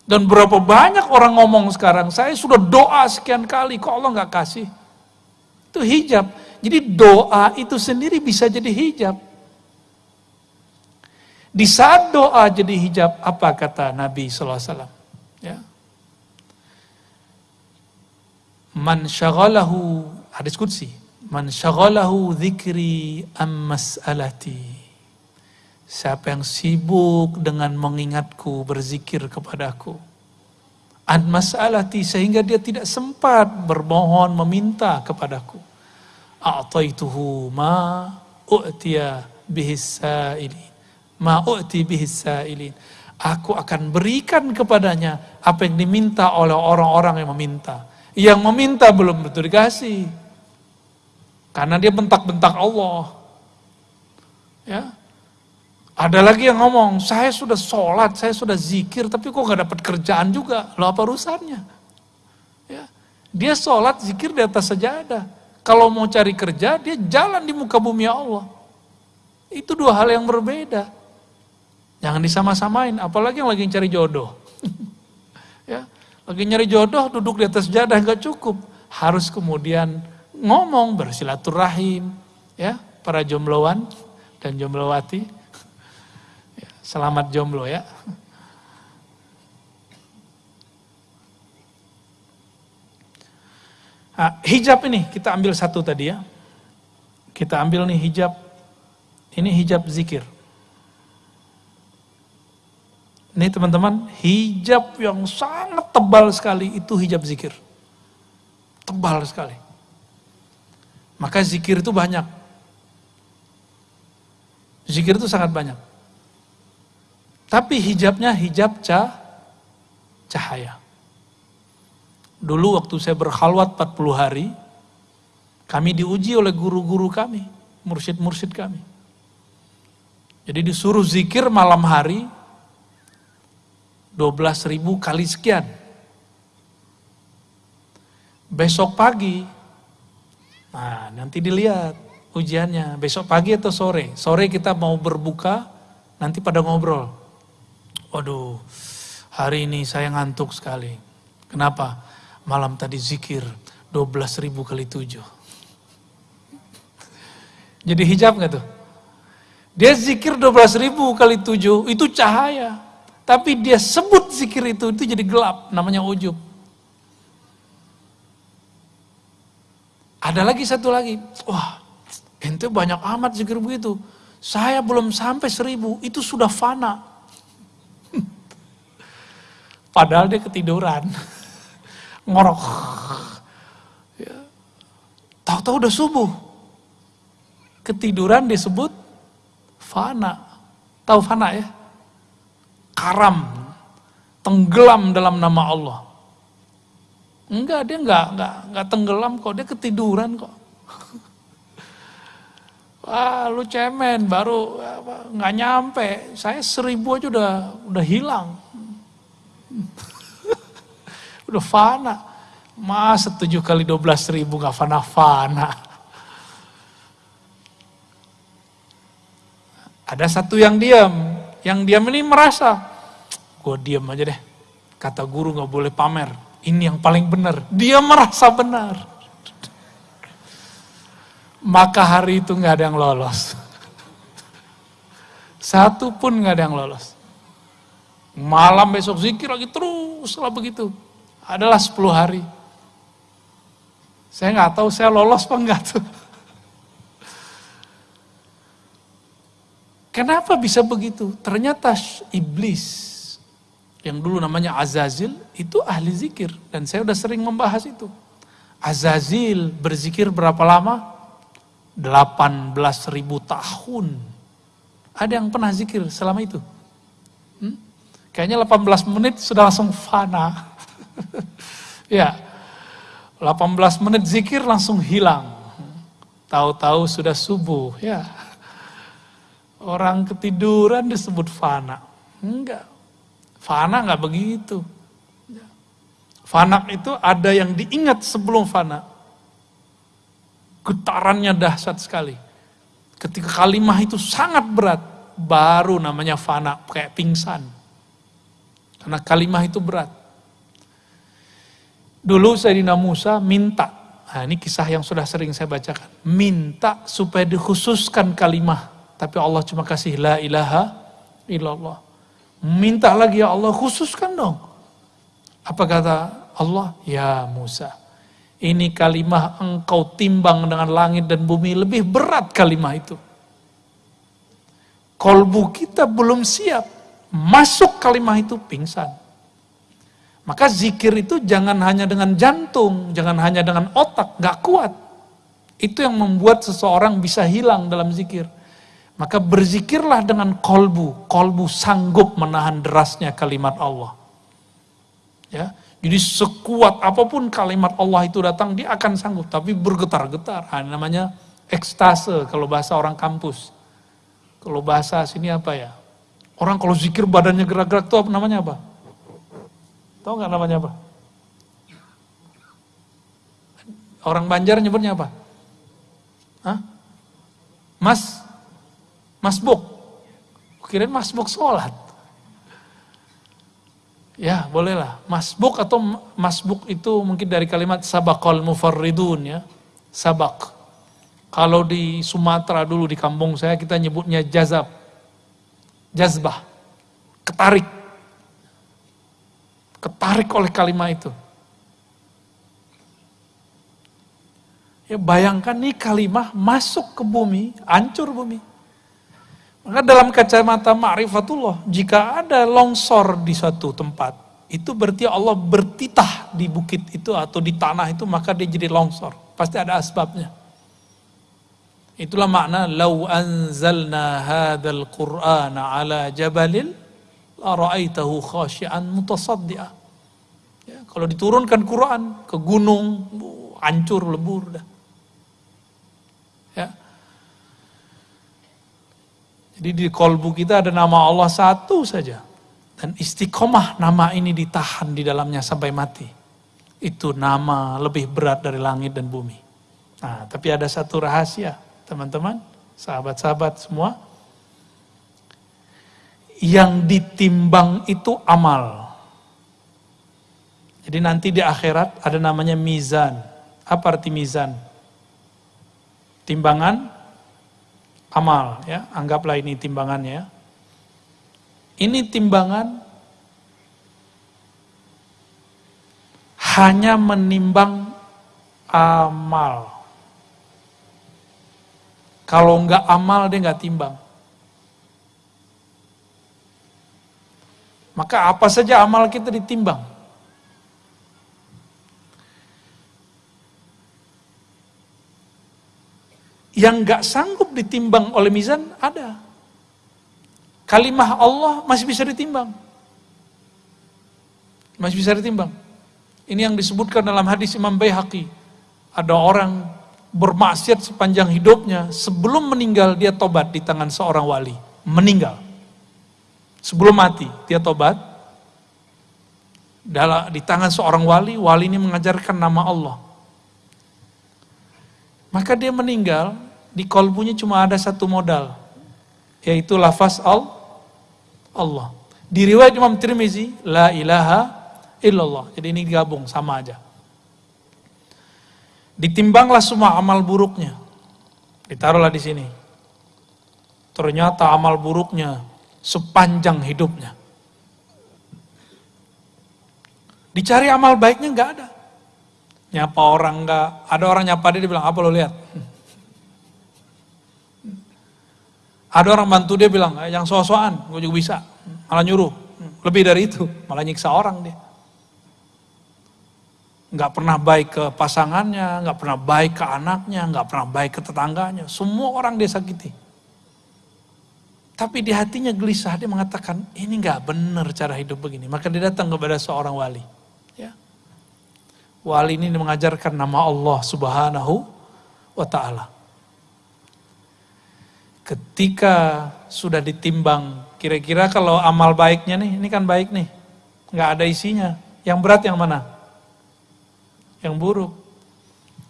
Dan berapa banyak orang ngomong sekarang, saya sudah doa sekian kali, kok Allah nggak kasih? Itu hijab. Jadi doa itu sendiri bisa jadi hijab. Di saat doa jadi hijab, apa kata Nabi SAW? Ya. Man syaghalahu, hadis kudsi, man syaghalahu dzikri am mas'alati. Siapa yang sibuk dengan mengingatku, berzikir kepadaku. An mas'alati sehingga dia tidak sempat bermohon meminta kepadaku. A'taituhu ma u'tiya bihis sa'ilin. Ma u'ti bihis. Aku akan berikan kepadanya apa yang diminta oleh orang-orang yang meminta. Yang meminta belum betul dikasih. Karena dia bentak-bentak Allah. Ya, ada lagi yang ngomong, saya sudah sholat, saya sudah zikir, tapi kok gak dapat kerjaan juga. Lo apa urusannya? Ya. Dia sholat, zikir di atas sajadah. Kalau mau cari kerja, dia jalan di muka bumi Allah. Itu dua hal yang berbeda. Jangan disama-samain, apalagi yang lagi cari jodoh. ya, lagi nyari jodoh, duduk di atas sajadah nggak cukup. Harus kemudian ngomong, bersilaturahim. Ya, para jombloan dan jomblowati Selamat jomblo ya. Nah, hijab ini kita ambil satu tadi ya. Kita ambil nih hijab. Ini hijab zikir. Ini teman-teman, hijab yang sangat tebal sekali itu hijab zikir. Tebal sekali. Maka zikir itu banyak. Zikir itu sangat banyak. Tapi hijabnya hijab cah, cahaya. Dulu waktu saya berkhalwat 40 hari, kami diuji oleh guru-guru kami, mursyid-mursyid kami. Jadi disuruh zikir malam hari, 12 ribu kali sekian. Besok pagi, nah nanti dilihat ujiannya, besok pagi atau sore. Sore kita mau berbuka, nanti pada ngobrol Waduh, hari ini saya ngantuk sekali. Kenapa? Malam tadi zikir 12 ribu kali 7. Jadi hijab gak tuh? Dia zikir 12 ribu kali 7, itu cahaya. Tapi dia sebut zikir itu, itu jadi gelap, namanya ujub. Ada lagi satu lagi, wah ente banyak amat zikir begitu. Saya belum sampai seribu, itu sudah fana. Padahal dia ketiduran. Ngorok. Ya. Tahu-tahu udah subuh. Ketiduran disebut fana. Tahu fana ya? Karam. Tenggelam dalam nama Allah. Enggak, dia enggak, enggak, enggak tenggelam kok, dia ketiduran kok. Wah lu cemen baru nggak nyampe, saya seribu aja udah udah hilang. udah fana. Masa tujuh kali dua belas ribu nggak fana-fana. Ada satu yang diam, yang diam ini merasa, gue diam aja deh. Kata guru nggak boleh pamer, ini yang paling benar. Dia merasa benar maka hari itu nggak ada yang lolos. Satu pun nggak ada yang lolos. Malam besok zikir lagi terus lah begitu. Adalah 10 hari. Saya nggak tahu saya lolos apa enggak tuh. Kenapa bisa begitu? Ternyata iblis yang dulu namanya Azazil itu ahli zikir dan saya udah sering membahas itu. Azazil berzikir berapa lama? 18 ribu tahun. Ada yang pernah zikir selama itu? Hmm? Kayaknya 18 menit sudah langsung fana. ya, 18 menit zikir langsung hilang. Tahu-tahu sudah subuh, ya. Orang ketiduran disebut fana. Enggak. Fana enggak begitu. Fana itu ada yang diingat sebelum fana getarannya dahsyat sekali. Ketika kalimah itu sangat berat, baru namanya fana, kayak pingsan. Karena kalimah itu berat. Dulu Sayyidina Musa minta, nah ini kisah yang sudah sering saya bacakan, minta supaya dikhususkan kalimah, tapi Allah cuma kasih la ilaha illallah. Minta lagi ya Allah khususkan dong. Apa kata Allah? Ya Musa, ini kalimah engkau timbang dengan langit dan bumi lebih berat kalimah itu. Kolbu kita belum siap. Masuk kalimah itu pingsan. Maka zikir itu jangan hanya dengan jantung, jangan hanya dengan otak, gak kuat. Itu yang membuat seseorang bisa hilang dalam zikir. Maka berzikirlah dengan kolbu. Kolbu sanggup menahan derasnya kalimat Allah. Ya, jadi sekuat apa pun kalimat Allah itu datang, dia akan sanggup. Tapi bergetar-getar. Nah, namanya ekstase kalau bahasa orang kampus. Kalau bahasa sini apa ya? Orang kalau zikir badannya gerak-gerak itu apa namanya apa? Tahu nggak namanya apa? Orang Banjar nyebutnya apa? Hah? Mas? Masbuk? Kirain masbuk sholat. Ya, bolehlah. Masbuk atau masbuk itu mungkin dari kalimat sabakal mufarridun ya. Sabak. Kalau di Sumatera dulu di kampung saya kita nyebutnya jazab. Jazbah. Ketarik. Ketarik oleh kalimat itu. Ya bayangkan nih kalimat masuk ke bumi, hancur bumi. Maka dalam kacamata ma'rifatullah, jika ada longsor di suatu tempat, itu berarti Allah bertitah di bukit itu atau di tanah itu, maka dia jadi longsor. Pasti ada asbabnya. Itulah makna, Lau anzalna hadal qur'ana ala jabalil, la ra'aitahu khasyian mutasaddi'a. Ya, kalau diturunkan Quran ke gunung, hancur lebur dah. Jadi di kolbu kita ada nama Allah satu saja. Dan istiqomah nama ini ditahan di dalamnya sampai mati. Itu nama lebih berat dari langit dan bumi. Nah, tapi ada satu rahasia, teman-teman, sahabat-sahabat semua. Yang ditimbang itu amal. Jadi nanti di akhirat ada namanya mizan. Apa arti mizan? Timbangan amal ya, anggaplah ini timbangannya. Ini timbangan hanya menimbang amal. Kalau enggak amal dia enggak timbang. Maka apa saja amal kita ditimbang. yang gak sanggup ditimbang oleh mizan ada. Kalimah Allah masih bisa ditimbang. Masih bisa ditimbang. Ini yang disebutkan dalam hadis Imam Bayhaqi. Ada orang bermaksiat sepanjang hidupnya, sebelum meninggal dia tobat di tangan seorang wali. Meninggal. Sebelum mati, dia tobat. Dalam, di tangan seorang wali, wali ini mengajarkan nama Allah. Maka dia meninggal, di kolbunya cuma ada satu modal, yaitu lafaz al Allah. Di riwayat Imam Tirmizi, la ilaha illallah. Jadi ini digabung sama aja. Ditimbanglah semua amal buruknya. Ditaruhlah di sini. Ternyata amal buruknya sepanjang hidupnya. Dicari amal baiknya nggak ada. Nyapa orang nggak, ada orang nyapa dia, dia bilang apa lo lihat? Ada orang bantu dia bilang, eh, yang sosokan, gue juga bisa. Malah nyuruh. Lebih dari itu, malah nyiksa orang dia. Nggak pernah baik ke pasangannya, nggak pernah baik ke anaknya, nggak pernah baik ke tetangganya. Semua orang dia sakiti. Tapi di hatinya gelisah, dia mengatakan, ini nggak benar cara hidup begini. Maka dia datang kepada seorang wali. Ya. Wali ini mengajarkan nama Allah subhanahu wa ta'ala. Ketika sudah ditimbang, kira-kira kalau amal baiknya nih, ini kan baik nih, nggak ada isinya. Yang berat yang mana? Yang buruk.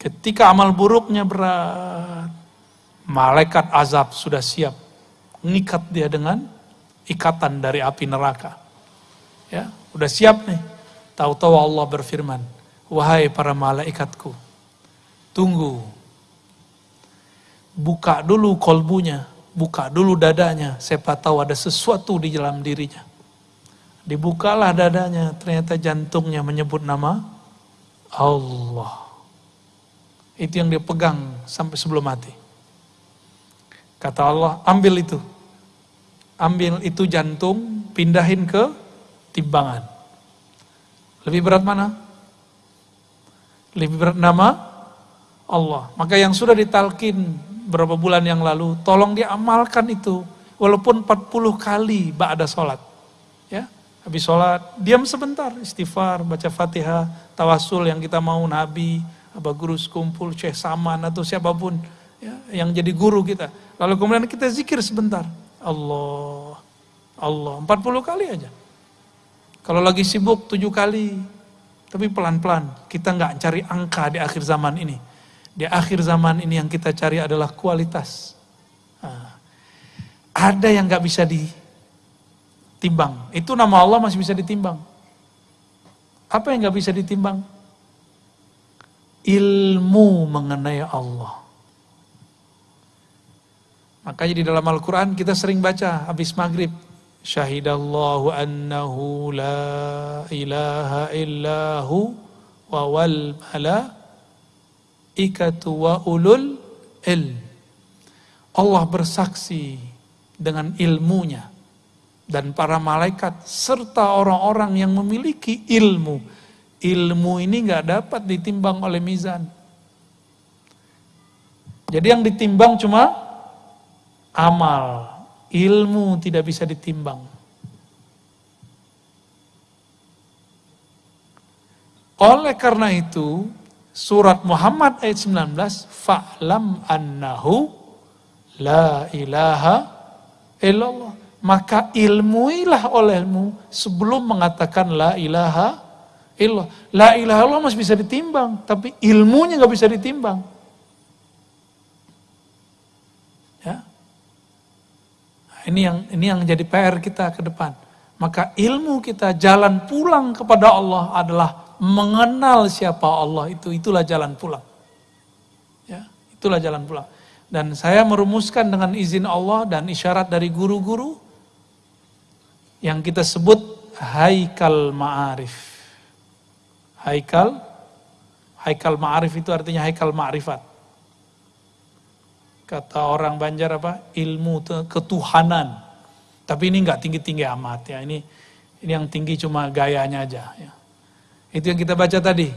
Ketika amal buruknya berat, malaikat azab sudah siap, ngikat dia dengan ikatan dari api neraka. Ya, udah siap nih. Tahu-tahu Allah berfirman, wahai para malaikatku, tunggu buka dulu kolbunya, buka dulu dadanya, siapa tahu ada sesuatu di dalam dirinya. Dibukalah dadanya, ternyata jantungnya menyebut nama Allah. Itu yang dia pegang sampai sebelum mati. Kata Allah, ambil itu. Ambil itu jantung, pindahin ke timbangan. Lebih berat mana? Lebih berat nama Allah. Maka yang sudah ditalkin beberapa bulan yang lalu, tolong dia amalkan itu. Walaupun 40 kali ba'da sholat. Ya, habis sholat, diam sebentar, istighfar, baca fatihah, tawasul yang kita mau Nabi, apa guru sekumpul, Syekh Saman atau siapa pun ya, yang jadi guru kita. Lalu kemudian kita zikir sebentar. Allah, Allah, 40 kali aja. Kalau lagi sibuk tujuh kali, tapi pelan-pelan. Kita nggak cari angka di akhir zaman ini di akhir zaman ini yang kita cari adalah kualitas. Nah, ada yang gak bisa ditimbang. Itu nama Allah masih bisa ditimbang. Apa yang gak bisa ditimbang? Ilmu mengenai Allah. Makanya di dalam Al-Quran kita sering baca habis maghrib. Syahidallahu annahu la ilaha illahu wa wal malak ikatu wa ulul il. Allah bersaksi dengan ilmunya dan para malaikat serta orang-orang yang memiliki ilmu. Ilmu ini nggak dapat ditimbang oleh mizan. Jadi yang ditimbang cuma amal, ilmu tidak bisa ditimbang. Oleh karena itu, surat Muhammad ayat 19 fa'lam annahu la ilaha illallah. Maka ilmuilah olehmu sebelum mengatakan la ilaha illallah. La ilaha illallah masih bisa ditimbang tapi ilmunya nggak bisa ditimbang ya nah, ini yang ini yang jadi PR kita ke depan maka ilmu kita jalan pulang kepada Allah adalah mengenal siapa Allah itu itulah jalan pulang. Ya, itulah jalan pulang. Dan saya merumuskan dengan izin Allah dan isyarat dari guru-guru yang kita sebut haikal ma'arif. Haikal haikal ma'arif itu artinya haikal ma'rifat. Kata orang Banjar apa? Ilmu ketuhanan. Tapi ini nggak tinggi-tinggi amat ya. Ini ini yang tinggi cuma gayanya aja ya. Itu yang kita baca tadi.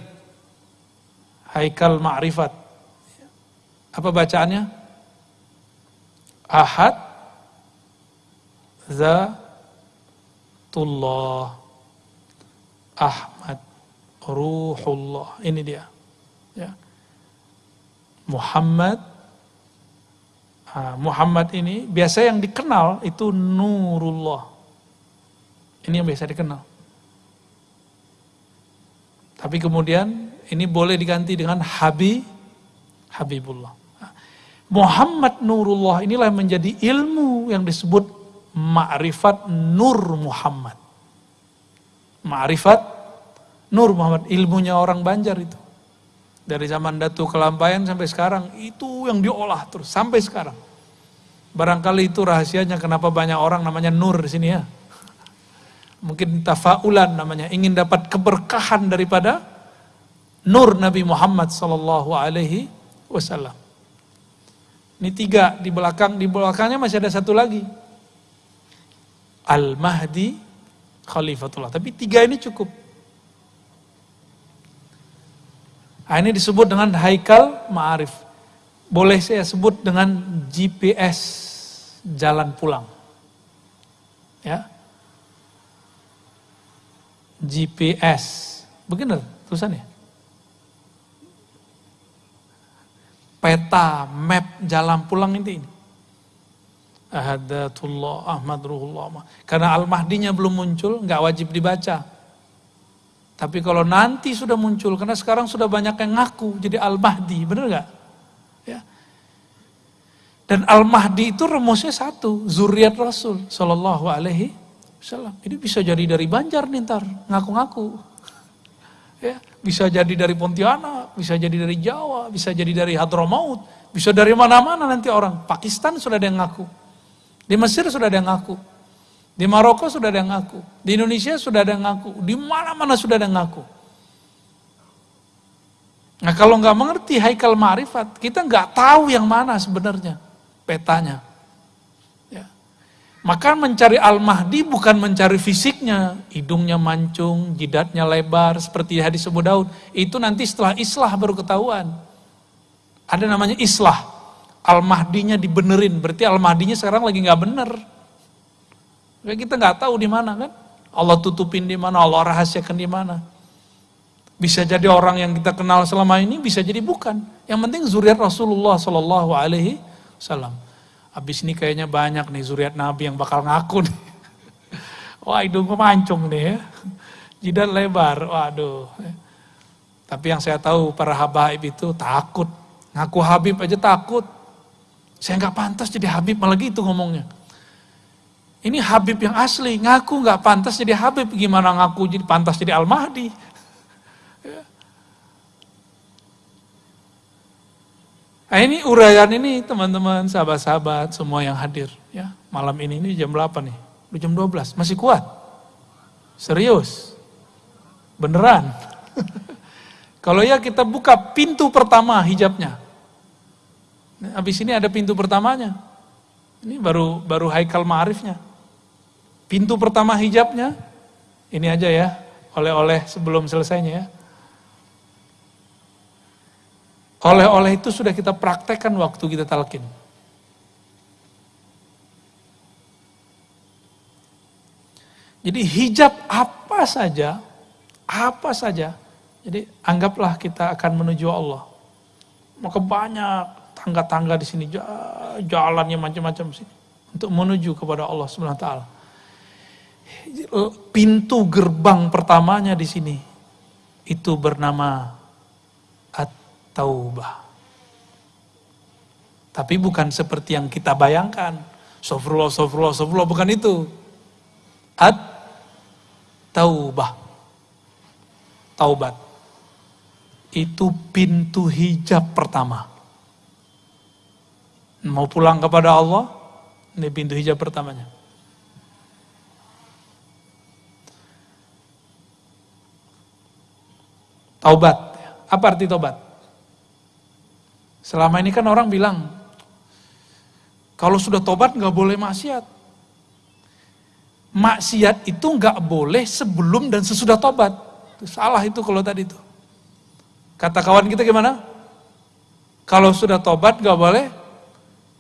Haikal Ma'rifat. Apa bacaannya? Ahad Zatullah Ahmad Ruhullah. Ini dia. Ya. Muhammad Muhammad ini biasa yang dikenal itu Nurullah. Ini yang biasa dikenal. Tapi kemudian ini boleh diganti dengan Habib Habibullah. Muhammad Nurullah inilah yang menjadi ilmu yang disebut ma'rifat Nur Muhammad. Ma'rifat Nur Muhammad, ilmunya orang Banjar itu. Dari zaman Datu Kelampayan sampai sekarang, itu yang diolah terus, sampai sekarang. Barangkali itu rahasianya kenapa banyak orang namanya Nur di sini ya. Mungkin tafaulan namanya, ingin dapat keberkahan daripada Nur Nabi Muhammad Sallallahu Alaihi Wasallam. Ini tiga di belakang, di belakangnya masih ada satu lagi. Al-Mahdi Khalifatullah. Tapi tiga ini cukup. Nah, ini disebut dengan Haikal Ma'arif. Boleh saya sebut dengan GPS jalan pulang. Ya. GPS. Begitu tulisannya? Peta, map jalan pulang ini. Ahadatullah Ahmad Ruhullah. Karena Al-Mahdinya belum muncul, nggak wajib dibaca. Tapi kalau nanti sudah muncul, karena sekarang sudah banyak yang ngaku jadi Al-Mahdi, bener gak? Dan Al-Mahdi itu rumusnya satu, zuriat Rasul Sallallahu Alaihi Wasallam. Ini bisa jadi dari Banjar nih ntar, ngaku-ngaku. Ya, bisa jadi dari Pontianak, bisa jadi dari Jawa, bisa jadi dari Hadramaut, bisa dari mana-mana nanti orang. Pakistan sudah ada yang ngaku. Di Mesir sudah ada yang ngaku. Di Maroko sudah ada yang ngaku. Di Indonesia sudah ada yang ngaku. Di mana-mana sudah ada yang ngaku. Nah kalau nggak mengerti haikal ma'rifat, kita nggak tahu yang mana sebenarnya petanya. Ya. Maka mencari Al-Mahdi bukan mencari fisiknya, hidungnya mancung, jidatnya lebar, seperti hadis Abu Daud. Itu nanti setelah islah baru ketahuan. Ada namanya islah. Al-Mahdinya dibenerin, berarti Al-Mahdinya sekarang lagi nggak bener. Ya, kita nggak tahu di mana kan. Allah tutupin di mana, Allah rahasiakan di mana. Bisa jadi orang yang kita kenal selama ini, bisa jadi bukan. Yang penting zuriat Rasulullah Shallallahu Alaihi Wasallam. Habis ini kayaknya banyak nih zuriat Nabi yang bakal ngaku nih. Wah hidung mancung nih ya. Jidat lebar, waduh. Tapi yang saya tahu para habaib itu takut. Ngaku Habib aja takut. Saya nggak pantas jadi Habib malah gitu ngomongnya. Ini Habib yang asli, ngaku nggak pantas jadi Habib, gimana ngaku jadi pantas jadi Al-Mahdi? Nah ini uraian ini teman-teman, sahabat-sahabat, semua yang hadir. ya Malam ini, ini jam 8 nih, udah jam 12, masih kuat? Serius? Beneran? Kalau ya kita buka pintu pertama hijabnya. Habis ini ada pintu pertamanya. Ini baru baru haikal ma'arifnya. Pintu pertama hijabnya, ini aja ya, oleh-oleh sebelum selesainya ya. Oleh-oleh itu sudah kita praktekkan waktu kita talkin. Jadi hijab apa saja, apa saja. Jadi anggaplah kita akan menuju Allah. Maka banyak tangga-tangga di sini, jalannya macam-macam sini untuk menuju kepada Allah taala pintu gerbang pertamanya di sini itu bernama At-Taubah. Tapi bukan seperti yang kita bayangkan. Sofrullah, sofrullah, sofrullah, bukan itu. At-Taubah. Taubat. Itu pintu hijab pertama. Mau pulang kepada Allah, ini pintu hijab pertamanya. Taubat. Apa arti taubat? Selama ini kan orang bilang, kalau sudah tobat nggak boleh maksiat. Maksiat itu nggak boleh sebelum dan sesudah tobat. Salah itu kalau tadi itu. Kata kawan kita gimana? Kalau sudah tobat nggak boleh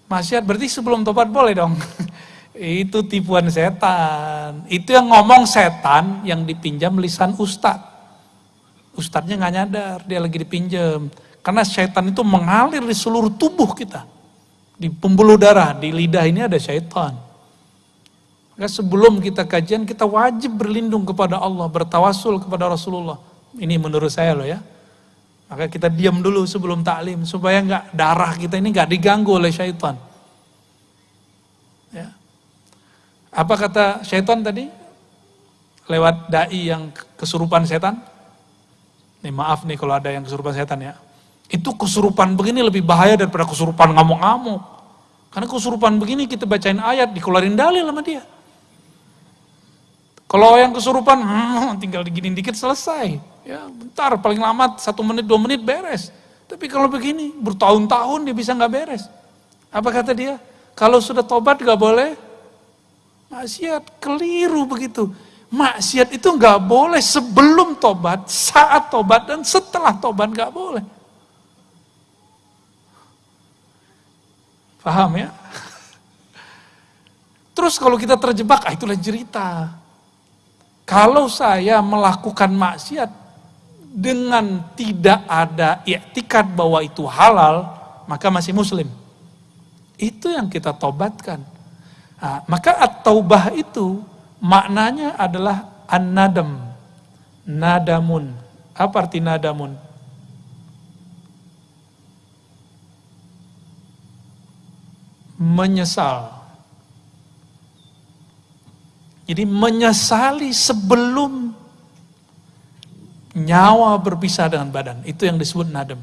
maksiat, berarti sebelum tobat boleh dong. itu tipuan setan. Itu yang ngomong setan yang dipinjam lisan ustadz. Ustadznya nggak nyadar, dia lagi dipinjam. Karena syaitan itu mengalir di seluruh tubuh kita. Di pembuluh darah, di lidah ini ada syaitan. Maka sebelum kita kajian, kita wajib berlindung kepada Allah, bertawasul kepada Rasulullah. Ini menurut saya loh ya. Maka kita diam dulu sebelum taklim, supaya nggak darah kita ini nggak diganggu oleh syaitan. Ya. Apa kata syaitan tadi? Lewat dai yang kesurupan setan? Nih maaf nih kalau ada yang kesurupan setan ya. Itu kesurupan begini lebih bahaya daripada kesurupan ngamuk-ngamuk. Karena kesurupan begini kita bacain ayat, dikeluarin dalil sama dia. Kalau yang kesurupan, hmm, tinggal diginin dikit selesai. Ya, bentar, paling lama satu menit, dua menit beres. Tapi kalau begini, bertahun-tahun dia bisa nggak beres. Apa kata dia? Kalau sudah tobat nggak boleh maksiat, keliru begitu. Maksiat itu nggak boleh sebelum tobat, saat tobat dan setelah tobat nggak boleh. Paham ya? Terus kalau kita terjebak, ah itulah cerita. Kalau saya melakukan maksiat dengan tidak ada iktikad bahwa itu halal, maka masih muslim. Itu yang kita tobatkan. Nah, maka at-taubah itu maknanya adalah an-nadam. Nadamun. Apa arti nadamun? Menyesal. Jadi menyesali sebelum nyawa berpisah dengan badan. Itu yang disebut nadam.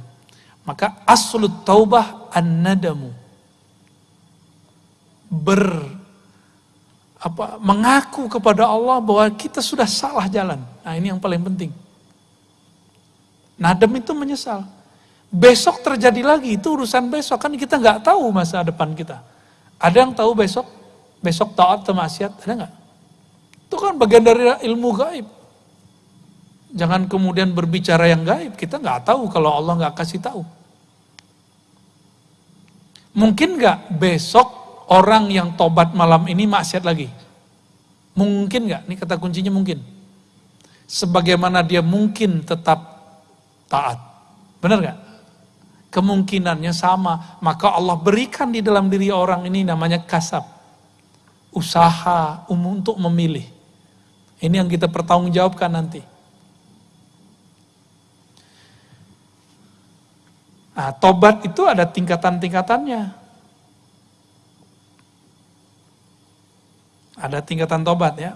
Maka aslut taubah an-nadamu. Ber apa mengaku kepada Allah bahwa kita sudah salah jalan. Nah, ini yang paling penting. Nadam itu menyesal. Besok terjadi lagi, itu urusan besok. Kan kita nggak tahu masa depan kita. Ada yang tahu besok? Besok taat atau maksiat? Ada nggak? Itu kan bagian dari ilmu gaib. Jangan kemudian berbicara yang gaib. Kita nggak tahu kalau Allah nggak kasih tahu. Mungkin nggak besok orang yang tobat malam ini maksiat lagi? Mungkin nggak? Ini kata kuncinya mungkin. Sebagaimana dia mungkin tetap taat. Benar nggak? Kemungkinannya sama. Maka Allah berikan di dalam diri orang ini namanya kasab. Usaha umum untuk memilih. Ini yang kita pertanggungjawabkan nanti. Nah, tobat itu ada tingkatan-tingkatannya. Ada tingkatan tobat ya.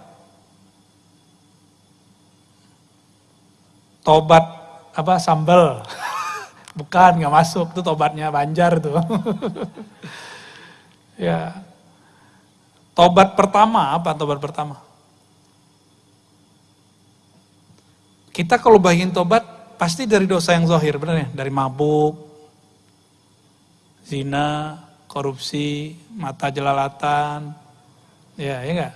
Tobat apa sambal. Bukan, nggak masuk. Itu tobatnya Banjar tuh. ya. Tobat pertama, apa tobat pertama? Kita kalau bagian tobat, pasti dari dosa yang zahir, benar ya? Dari mabuk, zina, korupsi, mata jelalatan, ya, ya enggak?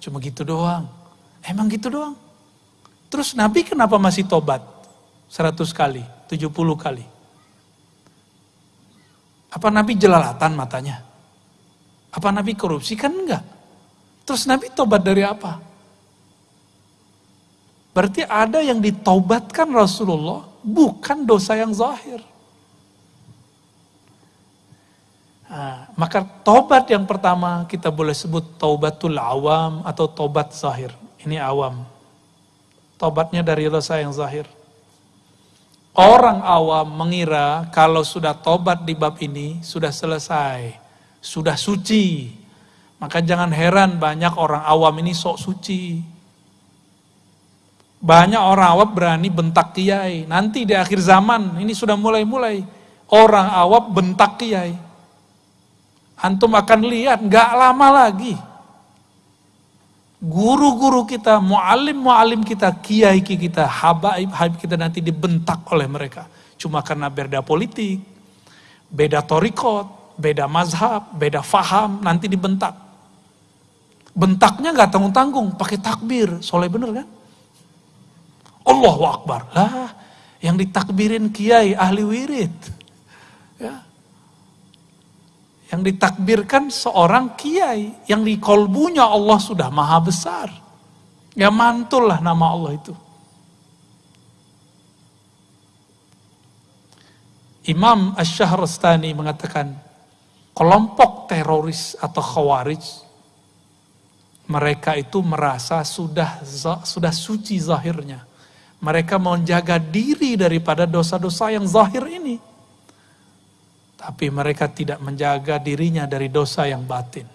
Cuma gitu doang. Emang gitu doang. Terus Nabi kenapa masih tobat? 100 kali. 70 kali. Apa Nabi jelalatan matanya? Apa Nabi korupsi? Kan enggak. Terus Nabi tobat dari apa? Berarti ada yang ditaubatkan Rasulullah, bukan dosa yang zahir. Nah, maka tobat yang pertama kita boleh sebut taubatul awam atau tobat zahir. Ini awam. Tobatnya dari dosa yang zahir. Orang awam mengira kalau sudah tobat di bab ini sudah selesai, sudah suci. Maka jangan heran banyak orang awam ini sok suci. Banyak orang awam berani bentak kiai. Nanti di akhir zaman ini sudah mulai-mulai orang awam bentak kiai. Antum akan lihat nggak lama lagi guru-guru kita, mualim-mualim kita, kiai kita, habaib habaib kita nanti dibentak oleh mereka. Cuma karena beda politik, beda torikot, beda mazhab, beda faham, nanti dibentak. Bentaknya nggak tanggung-tanggung, pakai takbir, soleh bener kan? Allahu Akbar. Lah, yang ditakbirin kiai ahli wirid. Ya, yang ditakbirkan seorang kiai yang di kolbunya Allah sudah maha besar. Ya mantul lah nama Allah itu. Imam Ash-Shahrastani mengatakan kelompok teroris atau khawarij mereka itu merasa sudah sudah suci zahirnya. Mereka menjaga diri daripada dosa-dosa yang zahir ini. Tapi mereka tidak menjaga dirinya dari dosa yang batin.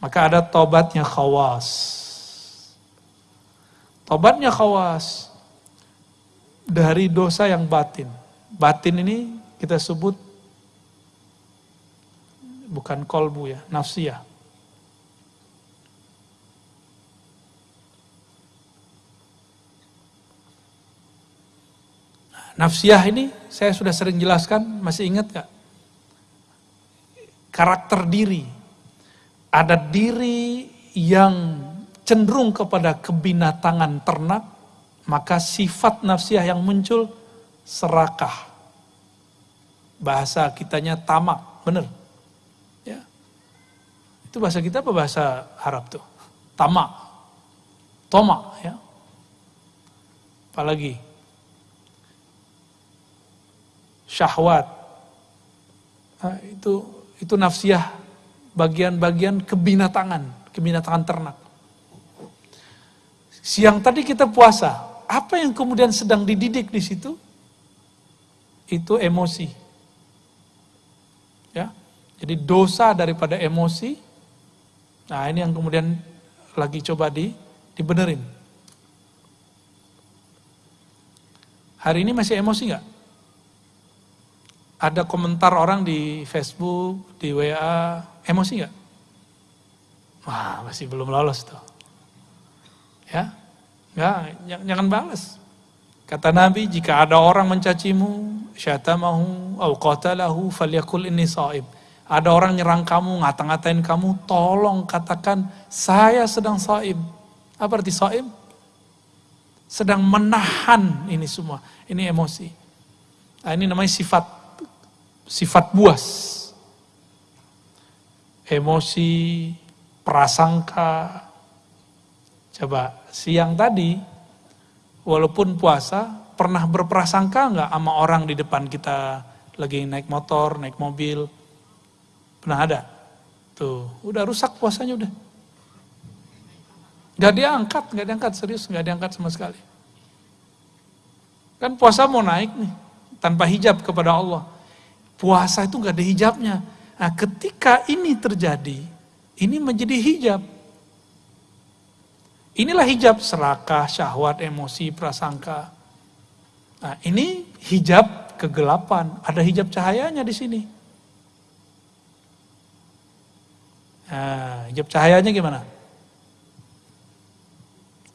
Maka ada tobatnya khawas. Tobatnya khawas dari dosa yang batin. Batin ini kita sebut bukan kolbu ya, nafsiyah. Nafsiyah ini saya sudah sering jelaskan, masih ingat gak? Karakter diri. Ada diri yang cenderung kepada kebinatangan ternak, maka sifat nafsiyah yang muncul serakah. Bahasa kitanya tamak, bener. Ya. Itu bahasa kita apa bahasa Arab tuh? Tamak. Tomak ya. Apalagi syahwat. Nah, itu itu nafsiyah bagian-bagian kebinatangan, kebinatangan ternak. Siang tadi kita puasa, apa yang kemudian sedang dididik di situ? itu emosi. Ya. Jadi dosa daripada emosi. Nah, ini yang kemudian lagi coba di dibenerin. Hari ini masih emosi nggak? Ada komentar orang di Facebook, di WA, emosi nggak? Wah, masih belum lolos tuh. Ya, nggak, jangan balas. Kata Nabi, jika ada orang mencacimu, syatamahu, au qatalahu, falyakul inni saib. Ada orang nyerang kamu, ngata-ngatain kamu, tolong katakan, saya sedang saib. Apa arti saib? Sedang menahan ini semua. Ini emosi. Nah, ini namanya sifat sifat buas. Emosi, prasangka. Coba siang tadi walaupun puasa, pernah berprasangka nggak sama orang di depan kita lagi naik motor, naik mobil? Pernah ada? Tuh, udah rusak puasanya udah. Gak diangkat, gak diangkat, serius gak diangkat sama sekali. Kan puasa mau naik nih, tanpa hijab kepada Allah. Puasa itu gak ada hijabnya. Nah ketika ini terjadi, ini menjadi hijab. Inilah hijab serakah, syahwat, emosi, prasangka. Nah, ini hijab kegelapan, ada hijab cahayanya di sini. Nah, hijab cahayanya gimana?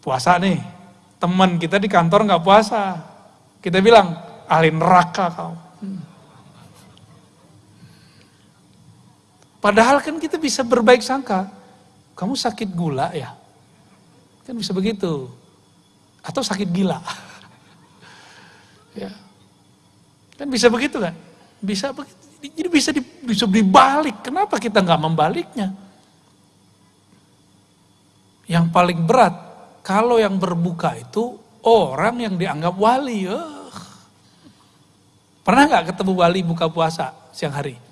Puasa nih, teman kita di kantor nggak puasa. Kita bilang, ahli neraka kau. Hmm. Padahal kan kita bisa berbaik sangka. Kamu sakit gula ya? Kan bisa begitu. Atau sakit gila. ya. Kan bisa begitu kan? Bisa begitu. Jadi bisa di, bisa dibalik. Kenapa kita nggak membaliknya? Yang paling berat, kalau yang berbuka itu orang yang dianggap wali. Oh. Pernah nggak ketemu wali buka puasa siang hari?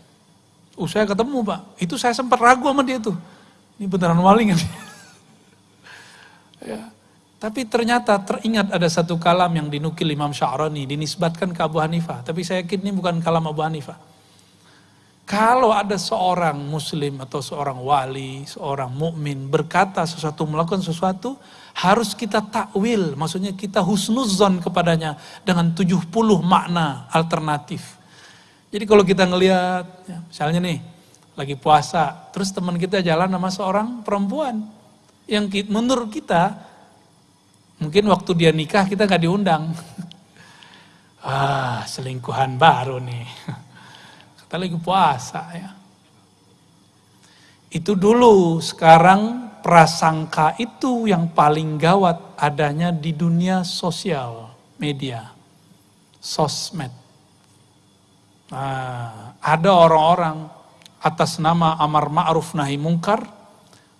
Uh, saya ketemu pak, itu saya sempat ragu sama dia tuh. Ini beneran wali nggak Ya. Tapi ternyata teringat ada satu kalam yang dinukil Imam Sya'rani, dinisbatkan ke Abu Hanifah. Tapi saya yakin ini bukan kalam Abu Hanifah. Kalau ada seorang muslim atau seorang wali, seorang mukmin berkata sesuatu, melakukan sesuatu, harus kita takwil, maksudnya kita husnuzon kepadanya dengan 70 makna alternatif. Jadi kalau kita ngelihat, ya, misalnya nih, lagi puasa, terus teman kita jalan sama seorang perempuan, yang menurut kita mungkin waktu dia nikah kita nggak diundang. ah, selingkuhan baru nih. Kita lagi puasa ya. Itu dulu, sekarang prasangka itu yang paling gawat adanya di dunia sosial, media, sosmed. Nah, ada orang-orang atas nama amar ma'ruf nahi mungkar,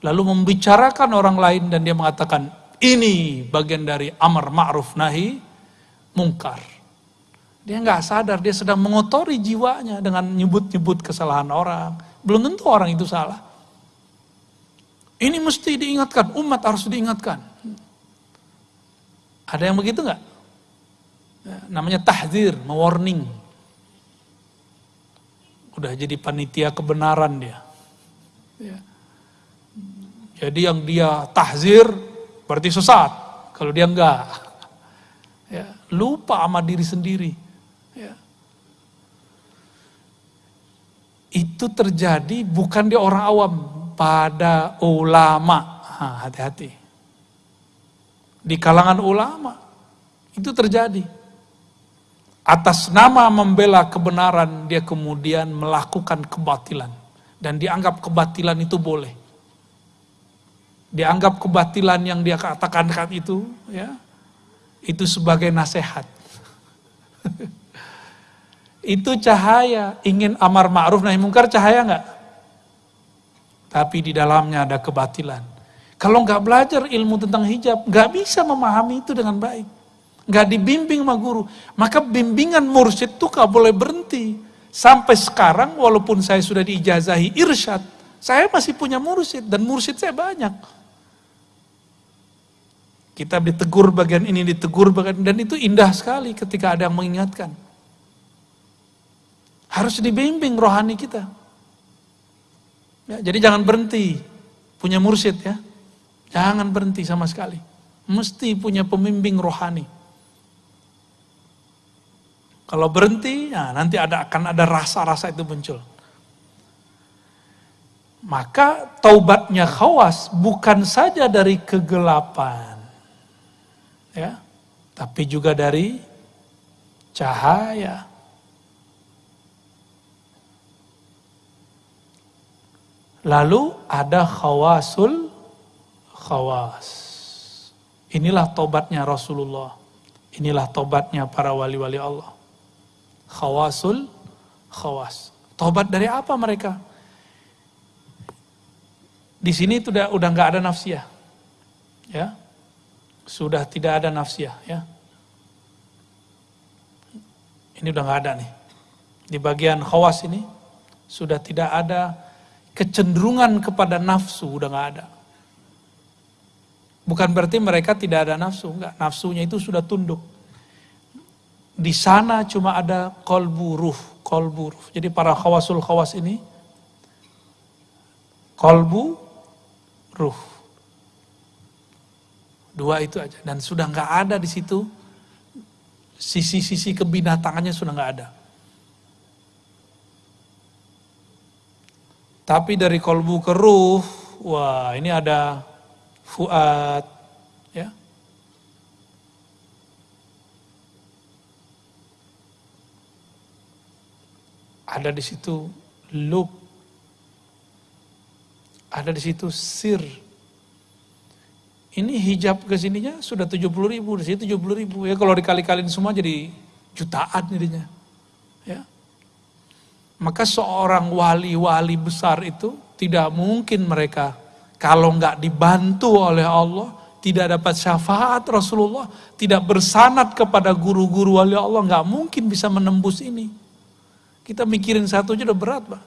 lalu membicarakan orang lain dan dia mengatakan ini bagian dari amar ma'ruf nahi mungkar. Dia nggak sadar, dia sedang mengotori jiwanya dengan nyebut-nyebut kesalahan orang. Belum tentu orang itu salah. Ini mesti diingatkan, umat harus diingatkan. Ada yang begitu nggak? Ya, namanya tahzir, mewarning. Udah jadi panitia kebenaran dia. Ya. Jadi yang dia tahzir berarti sesat. Kalau dia enggak. Ya, lupa sama diri sendiri. itu terjadi bukan di orang awam, pada ulama. Hati-hati. Di kalangan ulama itu terjadi. Atas nama membela kebenaran dia kemudian melakukan kebatilan dan dianggap kebatilan itu boleh. Dianggap kebatilan yang dia katakan itu ya itu sebagai nasihat. Itu cahaya, ingin amar ma'ruf nahi mungkar cahaya enggak? Tapi di dalamnya ada kebatilan. Kalau nggak belajar ilmu tentang hijab, nggak bisa memahami itu dengan baik. Nggak dibimbing sama guru. Maka bimbingan mursyid itu nggak boleh berhenti. Sampai sekarang walaupun saya sudah diijazahi irsyad, saya masih punya mursyid dan mursyid saya banyak. Kita ditegur bagian ini, ditegur bagian dan itu indah sekali ketika ada yang mengingatkan. Harus dibimbing rohani kita. Ya, jadi jangan berhenti punya mursyid ya. Jangan berhenti sama sekali. Mesti punya pembimbing rohani. Kalau berhenti, ya nanti ada akan ada rasa-rasa itu muncul. Maka taubatnya khawas bukan saja dari kegelapan. Ya, tapi juga dari cahaya. Lalu ada khawasul khawas. Inilah tobatnya Rasulullah. Inilah tobatnya para wali-wali Allah. Khawasul khawas. Tobat dari apa mereka? Di sini sudah udah nggak ada nafsiyah. Ya. Sudah tidak ada nafsiyah, ya. Ini udah nggak ada nih. Di bagian khawas ini sudah tidak ada kecenderungan kepada nafsu udah nggak ada. Bukan berarti mereka tidak ada nafsu, enggak. Nafsunya itu sudah tunduk. Di sana cuma ada kolbu ruh, kolbu ruh. Jadi para khawasul khawas ini, kolbu ruh. Dua itu aja. Dan sudah nggak ada di situ, sisi-sisi kebinatangannya sudah nggak ada. Tapi dari kolbu ke ruh, wah ini ada fuad, ya. Ada di situ lub, ada di situ sir. Ini hijab ke sininya sudah 70 ribu, di sini 70 ribu. Ya kalau dikali-kalin semua jadi jutaan jadinya. Ya. Maka seorang wali-wali besar itu tidak mungkin mereka kalau nggak dibantu oleh Allah, tidak dapat syafaat Rasulullah, tidak bersanat kepada guru-guru wali Allah, nggak mungkin bisa menembus ini. Kita mikirin satu aja udah berat, Pak.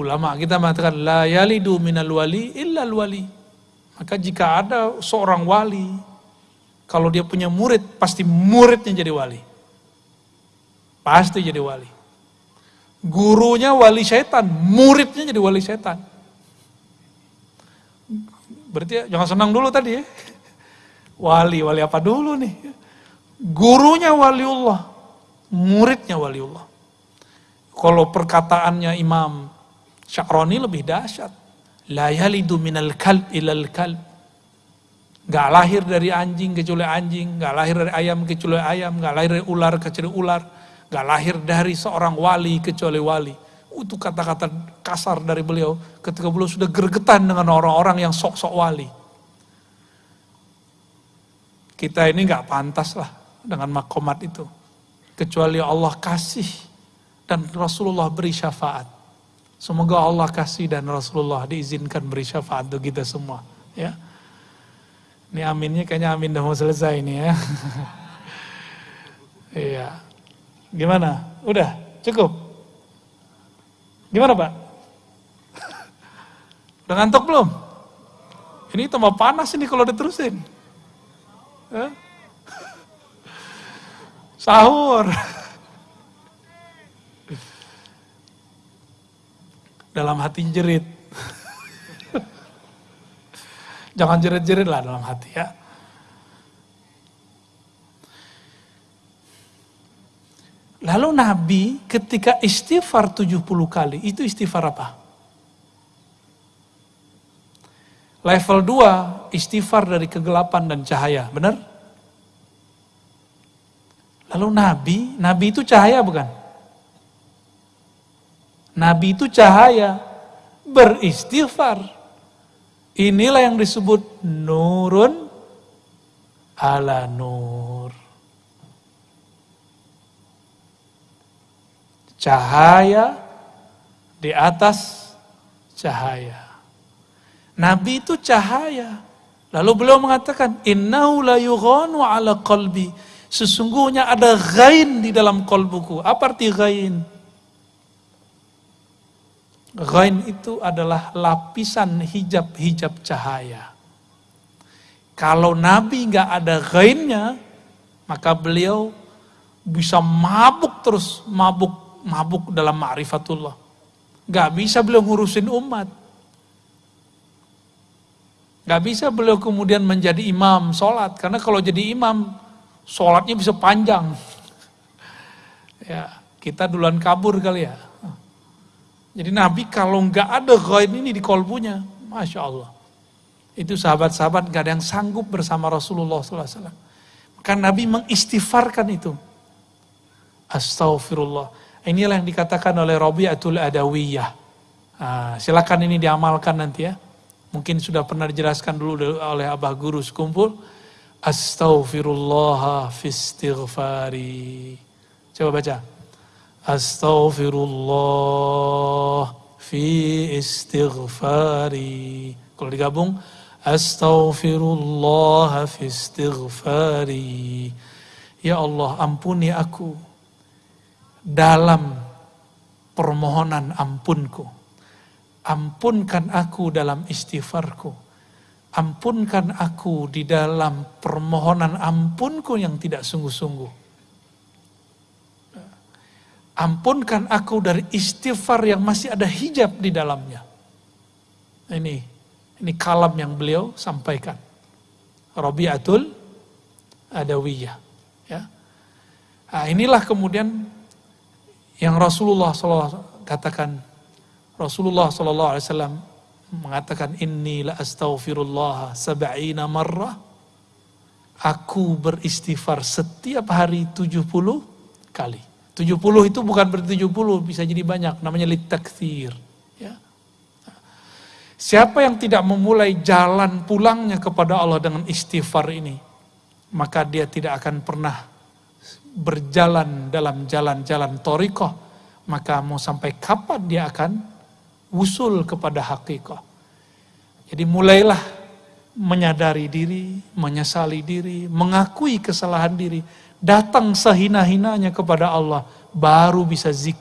Ulama kita mengatakan la yalidu minal wali illa wali. Maka jika ada seorang wali kalau dia punya murid, pasti muridnya jadi wali. Pasti jadi wali. Gurunya wali setan, muridnya jadi wali setan. Berarti ya, jangan senang dulu tadi ya. Wali, wali apa dulu nih? Gurunya waliullah, muridnya waliullah. Kalau perkataannya Imam Sya'roni lebih dahsyat. La yalidu minal kalb ilal kalb Gak lahir dari anjing kecuali anjing, gak lahir dari ayam kecuali ayam, gak lahir dari ular kecuali ular, gak lahir dari seorang wali kecuali wali. Itu kata-kata kasar dari beliau ketika beliau sudah gergetan dengan orang-orang yang sok-sok wali. Kita ini gak pantas lah dengan makomat itu. Kecuali Allah kasih dan Rasulullah beri syafaat. Semoga Allah kasih dan Rasulullah diizinkan beri syafaat untuk kita semua. Ya. Ini aminnya kayaknya amin udah mau selesai nih ya. Iya. Gimana? Udah? Cukup? Gimana Pak? Udah ngantuk belum? Ini tambah panas ini kalau diterusin. Sahur. Dalam hati jerit. Jangan jerit-jerit lah dalam hati ya. Lalu Nabi ketika istighfar 70 kali, itu istighfar apa? Level 2, istighfar dari kegelapan dan cahaya, benar? Lalu Nabi, Nabi itu cahaya bukan? Nabi itu cahaya, beristighfar. Inilah yang disebut nurun ala nur. Cahaya di atas cahaya. Nabi itu cahaya. Lalu beliau mengatakan, Innahu la yughanu ala qalbi. Sesungguhnya ada ghain di dalam kolbuku. Apa arti ghain? Ghain itu adalah lapisan hijab-hijab cahaya. Kalau Nabi nggak ada ghainnya, maka beliau bisa mabuk terus, mabuk mabuk dalam ma'rifatullah. Gak bisa beliau ngurusin umat. Gak bisa beliau kemudian menjadi imam sholat. Karena kalau jadi imam, sholatnya bisa panjang. ya, kita duluan kabur kali ya. Jadi Nabi kalau nggak ada ghaib ini di kolbunya, Masya Allah. Itu sahabat-sahabat gak ada yang sanggup bersama Rasulullah SAW. Maka Nabi mengistighfarkan itu. Astaghfirullah. Inilah yang dikatakan oleh Rabi'atul Adawiyah. Nah, silakan ini diamalkan nanti ya. Mungkin sudah pernah dijelaskan dulu oleh Abah Guru sekumpul. Astaghfirullah fi istighfari. Coba baca. Astaghfirullah fi istighfari. Kalau digabung, Astaghfirullah fi istighfari. Ya Allah, ampuni aku dalam permohonan ampunku. Ampunkan aku dalam istighfarku. Ampunkan aku di dalam permohonan ampunku yang tidak sungguh-sungguh. Ampunkan aku dari istighfar yang masih ada hijab di dalamnya. Ini ini kalam yang beliau sampaikan. Rabi'atul Adawiyah. Ya. Nah, inilah kemudian yang Rasulullah SAW katakan, Rasulullah SAW mengatakan, Inni la astaghfirullah sab'ina marrah. Aku beristighfar setiap hari 70 kali. 70 itu bukan berarti 70, bisa jadi banyak. Namanya litakthir. Ya. Siapa yang tidak memulai jalan pulangnya kepada Allah dengan istighfar ini, maka dia tidak akan pernah berjalan dalam jalan-jalan torikoh, maka mau sampai kapan dia akan usul kepada hakikat. Jadi mulailah menyadari diri, menyesali diri, mengakui kesalahan diri, datang sehina-hinanya kepada Allah, baru bisa zikir